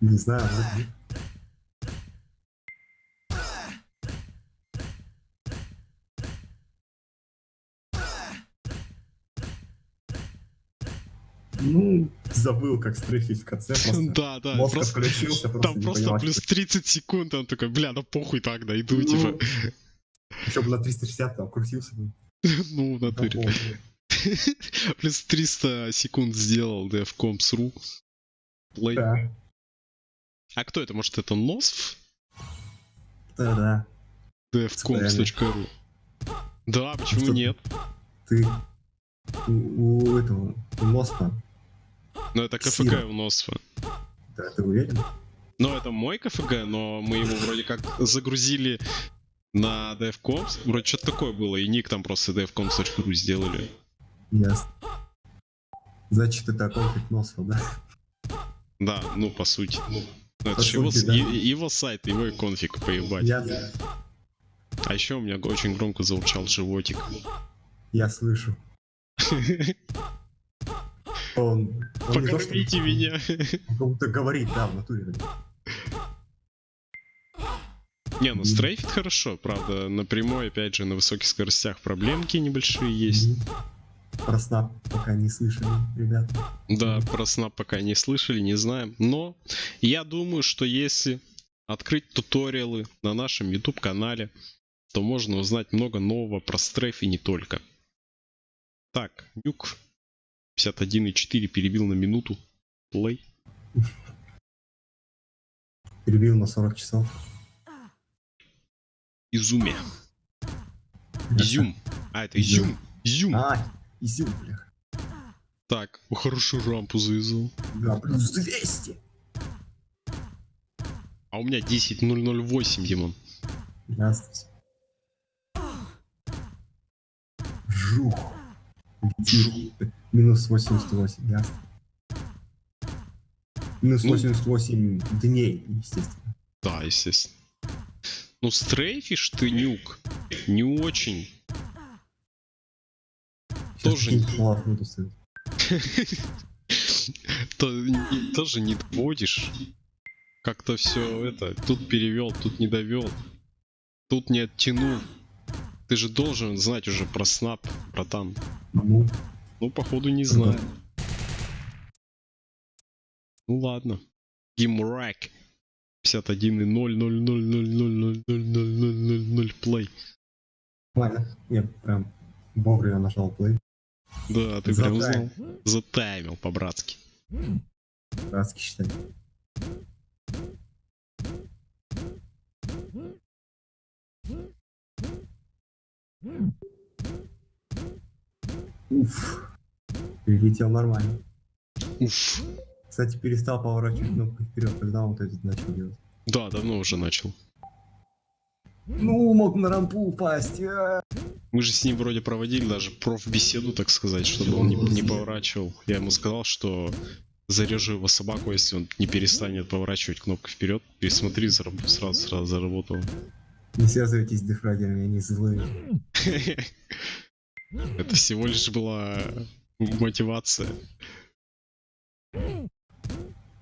Не знаю, вроде нет. Ну, забыл, как стрейфить в конце просто. Да, да. Мозг просто- отключился, просто Там просто понимал, плюс что- 30 секунд, он такой, бля, ну похуй так, дойду, Ну, типа. Еще бы на 360 там крутился бы. Ну, в натуре. Плюс 300 секунд сделал DevComs.ru. Play. Да, А кто это? Может, это Носф? да, да. DevComs.ru. Да, почему нет? Ты у, у этого, у Носфа, Ну, это КФГ Сира. у Носфа. да, ты уверен? Ну, это мой КФГ, но мы его вроде как загрузили на DevComs. Вроде что-то такое было, и ник там просто DevComs.ru сделали. Ясно. Значит, это конфликт Носфа, да? Да, ну, по сути. Ну, это По его, сути, с- да. его сайт, его и конфиг поебать. Я, А еще у меня очень громко заурчал животик. я слышу. Он, он не то, Покормите меня. Он как будто говорит, да, в натуре. Не, ну стрейфит хорошо, правда, напрямую, опять же, на высоких скоростях проблемки небольшие есть. Про снап пока не слышали, ребята. Да, про снап пока не слышали, не знаем. Но я думаю, что если открыть туториалы на нашем YouTube канале, то можно узнать много нового про стрейф и не только. Так, Нюк 51.4 перебил на минуту. Плей. Перебил на 40 часов. Изуме. Изюм. А, это изюм. Изюм. А, изюм, бля. Так, хорошую рампу завязал. Да, плюс 200. А у меня 10.008, Димон. Ясно. Жух. Жух. Минус 88, ясно. Минус Ну. 88 дней, естественно. Да, естественно. Ну, стрейфишь ты нюк. Не очень. Сейчас Тоже не- Тоже не доводишь. Как-то все это. Тут перевел, тут не довел. Тут не оттянул. Ты же должен знать уже про снап, братан. Ну, Ну, походу, не знаю. Ну ладно. Гимрак. 51 и 0 0 0 0 0 0 0 0 0 0 0 плей. ладно. Я прям вовремя нажал плей. Да, ты прям знал. Затайм. Затаймил по-братски. Братски считай. Уф. Прилетел нормально. Уф. Кстати, перестал поворачивать кнопкой вперед, когда он вот это начал делать. Да, давно уже начал. Ну, мог на рампу упасть. а. Мы же с ним вроде проводили даже профбеседу, так сказать, чтобы он не, не поворачивал. Я ему сказал, что зарежу его собаку, если он не перестанет поворачивать кнопкой вперед. Пересмотри, сразу, сразу заработал. Не связывайтесь с дефрагерами, они злые. Это всего лишь была мотивация.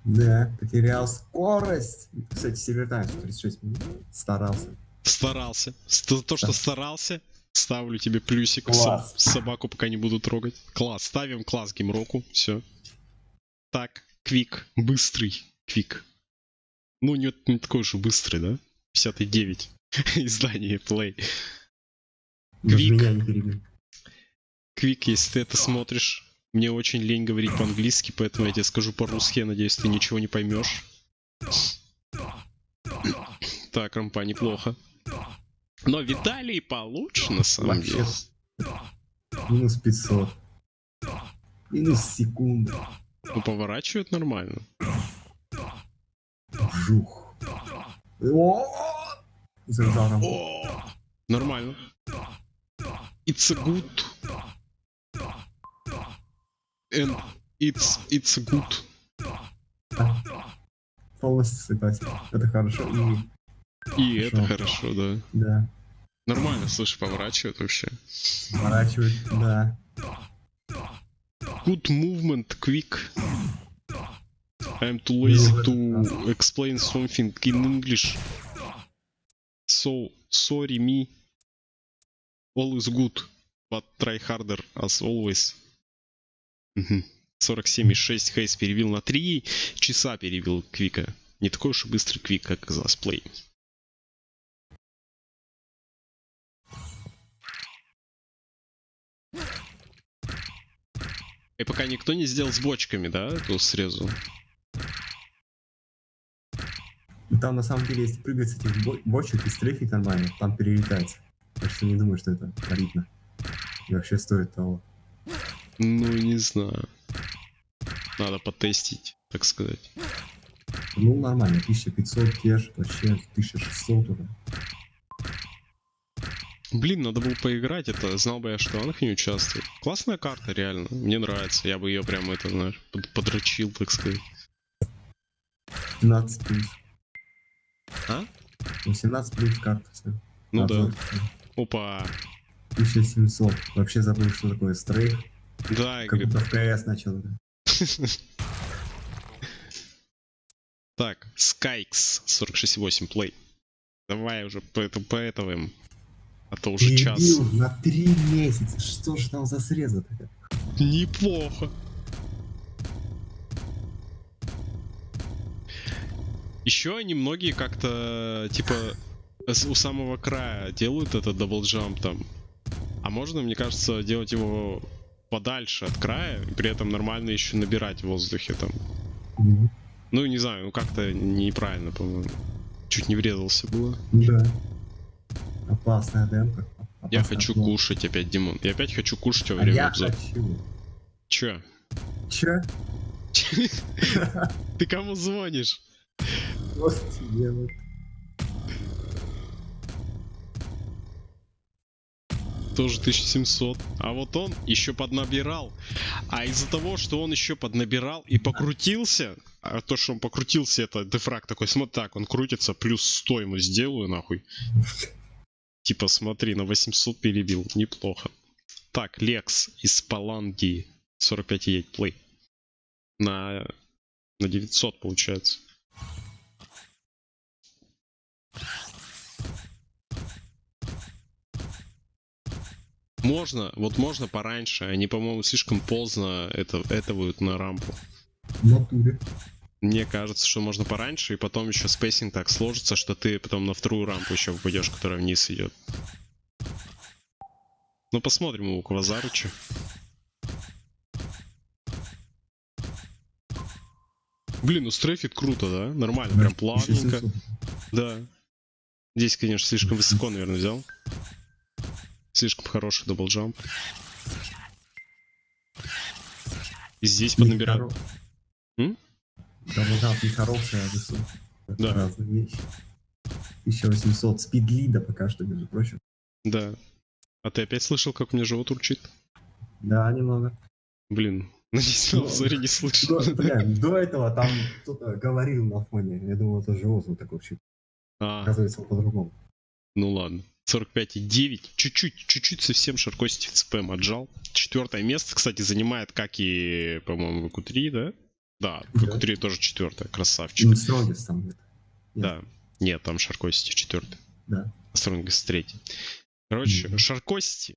Да, потерял скорость. Кстати, Севертайм 36 минут. Старался. Старался. Ст- То, что старался, Ставлю тебе плюсик. Класс. Соб- собаку пока не буду трогать. Класс. Ставим класс геймроку. Все. Так, квик. Быстрый квик. Ну, не, не такой уж и быстрый, да? 59. Издание Play. Квик. Квик, если ты это смотришь, мне очень лень говорить по-английски, поэтому я тебе скажу по-русски, я надеюсь, ты ничего не поймешь. Так, рампа, неплохо. Но Виталий получше, на самом Вообще. деле. Минус 500. Минус секунда. Ну, поворачивает нормально. Жух. О, нормально. It's a good. And it's, it's good. Полностью согласен. Это хорошо. И, И это Хорошо. хорошо, да. да, Нормально, слышь, поворачивает вообще. сворачивает, да. Good movement, quick. I'm too lazy to explain something in English. So, sorry me. All is good, but try harder as always. Мгм. 47,6 Хейс перевел на 3 часа перевел Квика. Не такой уж и быстрый Квик, как казалось, плей. И пока никто не сделал с бочками, да, эту срезу? Там на самом деле, если прыгать с этих бо- бочек и стрейфить нормально, там перелетается. Так что не думаю, что это солидно. И вообще стоит того. Ну, не знаю. Надо потестить, так сказать. Ну, нормально, 1500 кеш, вообще 1600 уже. Блин, надо было поиграть, это знал бы я, что Анх не участвует. Классная карта, реально. Мне нравится. Я бы ее прямо, это, знаешь, под- подрочил, так сказать. 17 плюс. А? 18 плюс карта. Ну да. Опа. 1700. Вообще забыл, что такое стрейф. Да, Как будто в КС начал. Так, Skykes 46.8 плей. Давай уже по этому поэтовым. А то уже час. На 3 месяца. Что же там за среза такая? Неплохо. Еще они многие как-то типа у самого края делают этот double jump там. А можно, мне кажется, делать его подальше от края и при этом нормально еще набирать в воздухе там. Ну, Ну, не знаю, ну как-то неправильно, по-моему. Чуть не врезался было. Да. Опасная демка. Я Опасный хочу обзор. кушать опять, Димон. Я опять хочу кушать во А время я обзора. хочу. Чё? Чё? Ты кому звонишь? Вот тебе вот. Тоже 1700. А вот он еще поднабирал. А из-за того, что он еще поднабирал и покрутился, а то, что он покрутился, это дефраг такой, смотри, так, он крутится, плюс 100 ему сделаю, нахуй. Типа, смотри, на 800 перебил, неплохо. Так, Лекс из Паланги, 45 play. На, на 900 получается. Можно, вот можно пораньше. Они, по-моему, слишком поздно это, это будет на рампу. В натуре. Мне кажется, что можно пораньше, и потом еще spacing так сложится, что ты потом на вторую рампу еще попадешь, которая вниз идет. Ну посмотрим у Квазарыча. Блин, ну стрейфит круто, да? Нормально, прям плавненько. 1700. Да. Здесь, конечно, слишком высоко, наверное, взял. Слишком хороший double jump. И здесь поднабираю. Нехоро- М? Double jump нехорошая, а высокая. Это Да. Разные вещи. 1800. Спидлида пока что, между прочим. Да. А ты опять слышал, как у меня живот урчит? Да, немного. Блин, надеюсь, на Ну, обзоре не слышал. До, бля, до этого там кто-то говорил на фоне. Я думал, это живот вот такой вообще. А, Оказывается, по-другому. ну ладно. 45,9. Чуть-чуть, чуть-чуть совсем Шаркости в ЦПМ отжал. Четвертое место, кстати, занимает, как и, по-моему, в ВК-3, да? Да, в Да. ВК-3 тоже четвертое. Красавчик. Ну, Strongest там где-то. Да. Нет, там Шаркости четвертый. Да. Стронгест третий. Короче, Мгм. Шаркости.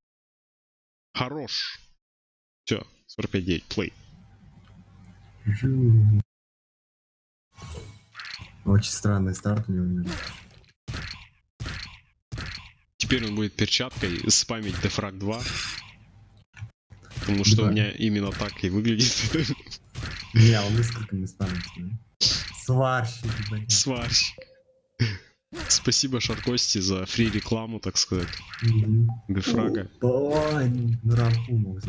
Хорош. Все, 45-9, плей. Очень странный старт у него. Теперь он будет перчаткой спамить Дефраг 2. Потому что у Да. меня именно так и выглядит. Не, он несколько не спамит. Сварщик, блядь. Сварщик. Спасибо Шаркости за фри рекламу, так сказать. Дефрага. Ой, на рампу.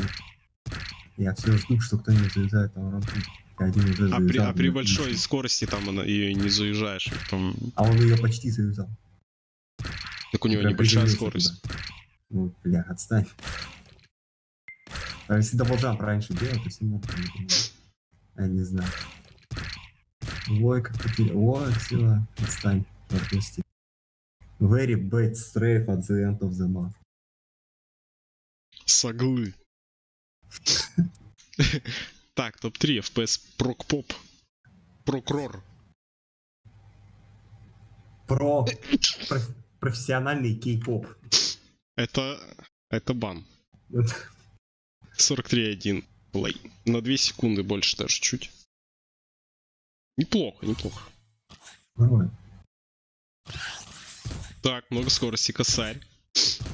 Я все жду, что кто-нибудь завязает там рампу. И Один уже А при, а при большой скорости там она, ее не заезжаешь. Там, А он ее почти завязал. Так у него Прям небольшая скорость. туда. Ну, бля, отстань. А если double jump раньше делал, то все понимаю. Я не знаю. Ой, как потерял. Ой, все, отстань. Отпусти. Very bad strafe at the end of the map. Соглы. Так, топ-3 FPS Прокпоп. Прокрор. Про профессиональный кей-поп. Это, это бан. Вот. 43.1 плей. На 2 секунды больше даже чуть. Неплохо, неплохо. Нормально. Так, много скорости, косарь.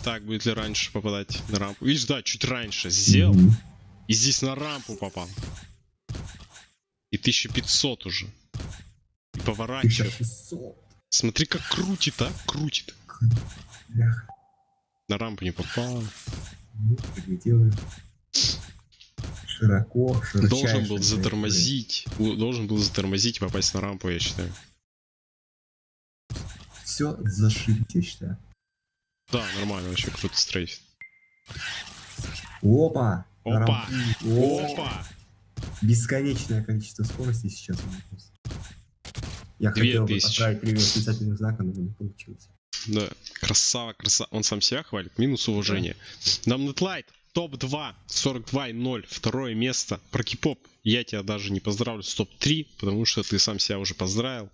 Так, будет ли раньше попадать на рампу? Видишь, да, чуть раньше сделал. Мгм. И здесь на рампу попал. И 1500 уже. И поворачивает. 1600. Смотри, как крутит, а? Крутит. Бляха. На рампу не попал. Ну. Широко, широчайше. Должен был затормозить. Должен был затормозить и попасть на рампу, я считаю. Все зашибить, я считаю. Да, нормально, вообще круто стрейфит. Опа! Опа! Опа! Бесконечное количество скорости сейчас у меня просто. Я хотел бы отправить привет специальным знаком, но не получилось. Да, красава, красава. Он сам себя хвалит. Минус уважение. Намнетлайт. Топ-2. 42.0. Второе место. Про кипоп. Я тебя даже не поздравлю с топ-3, потому что ты сам себя уже поздравил.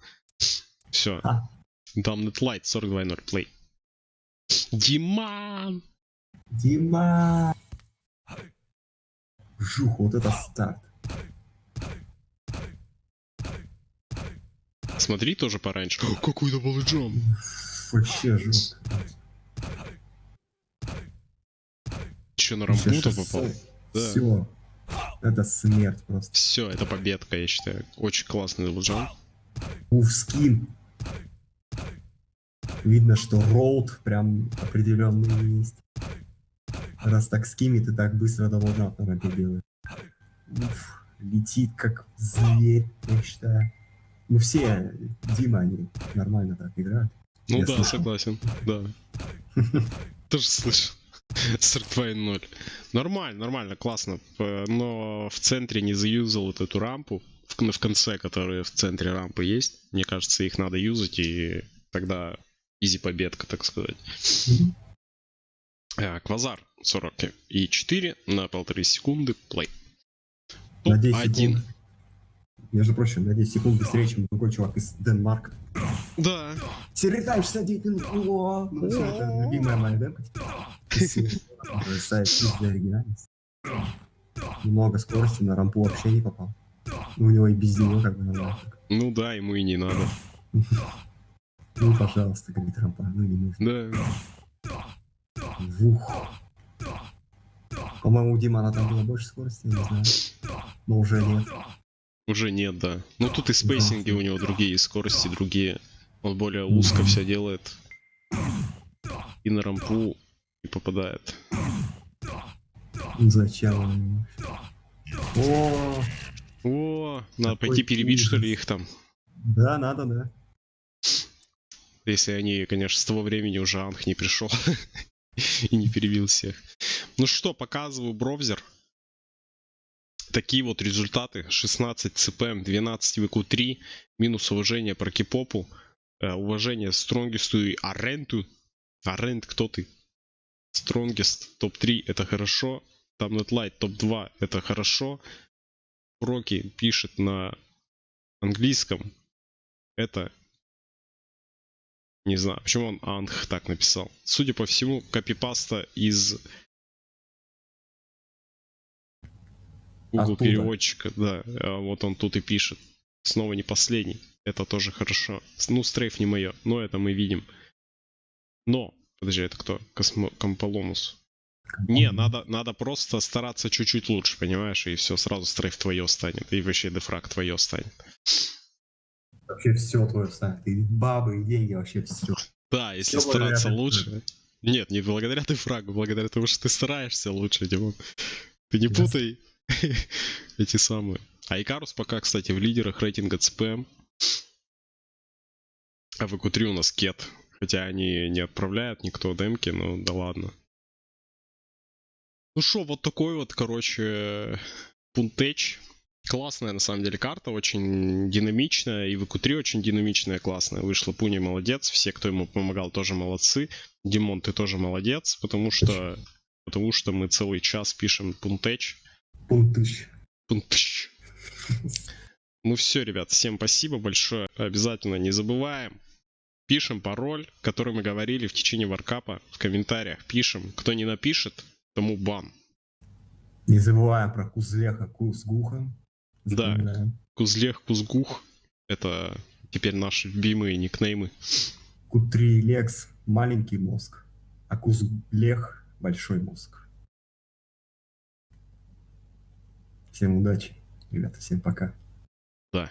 Все. А. Дамнетлайт. 42.0. Плей. Диман! Дима! Жух, вот это старт. Смотри тоже пораньше. Какой double jump. Вообще жестко. Че, на рампу-то попал? Да. Все. Это смерть просто. Все, это победка, я считаю. Очень классный double jump. Уф, skim. Видно, что route прям определенный есть. Раз так скимит и так быстро должна на рампе. Уф, летит как зверь, я считаю. Ну все, Дима, они нормально так играют. Ну Я да, слышал. согласен. Да. Тоже слышал. 42.0. Нормально, нормально, классно. П- Но в центре не заюзал вот эту рампу. В, в конце, которые в центре рампы есть. Мне кажется, их надо юзать, и тогда изи победка, так сказать. А, Квазар 40 и 4 на полторы секунды. Плей. На 10 Топ-1. секунд. Между прочим, на 10 секунд быстрее, чем другой чувак из Денмарка. Да. Сервитайм 69 минут. О, ну все, это любимая моя для оригинальности. Много скорости, на рампу вообще не попал. Ну, У него и без него как бы нормально. Ну да, ему и не надо. Ну, пожалуйста, говорит рампа, ну не нужно. Да. Вух. По-моему, у Димана там было больше скорости, я не знаю. Но уже нет. Уже нет, да. Ну тут и спейсинги у него другие, и скорости другие. Он более узко все делает. И на рампу не попадает. Зачем? О, О, надо пойти перебить, что ли, их там. да, надо, да. Если они, конечно, с того времени уже Анх не пришел и не перебил всех. Ну что, показываю браузер. Такие вот результаты. 16 CPM, 12 VQ3, минус уважение про кипопу, уважение Стронгисту и Аренту. Арент, кто ты? Стронгест топ-3 это хорошо. Там Netlight топ-2 это хорошо. Проки пишет на английском. Это Не знаю, почему он Анх так написал. Судя по всему, копипаста из Google Оттуда. переводчика, да. А Вот он тут и пишет. Снова не последний. Это тоже хорошо. Ну, стрейф не мое, но это мы видим. Но, подожди, это кто? Космо... Комполомус. Не, надо, надо просто стараться чуть-чуть лучше, понимаешь? И все, сразу стрейф твое станет. И вообще дефраг твое станет. Вообще все твое станет. И бабы, и деньги, вообще все. Да, если благодаря стараться лучше. Нет, не благодаря дефрагу, благодаря тому, что ты стараешься лучше, Димон. Ты не путай эти самые. А Икарус пока, кстати, в лидерах рейтинга ЦПМ. А в ИК-3 у нас Кет. Хотя они не отправляют никто демки, но да ладно. Ну что, вот такой вот, короче, пунтеч. Классная, на самом деле, карта, очень динамичная, и в ИК-3 очень динамичная, классная. Вышла Пуни молодец, все, кто ему помогал, тоже молодцы. Димон, ты тоже молодец, потому что, потому что мы целый час пишем пунтеч. Пунктыч. Пунтеч. Ну все, ребят, всем спасибо большое. Обязательно не забываем. Пишем пароль, который мы говорили в течение варкапа. В комментариях пишем. Кто не напишет, тому бан. Не забываем про Кузлеха Кузгуха. Да. Кузлех, Кузгух. Это теперь наши любимые никнеймы. Q3 Лекс маленький мозг, а Кузлех большой мозг. Всем удачи, ребята, всем пока. Да.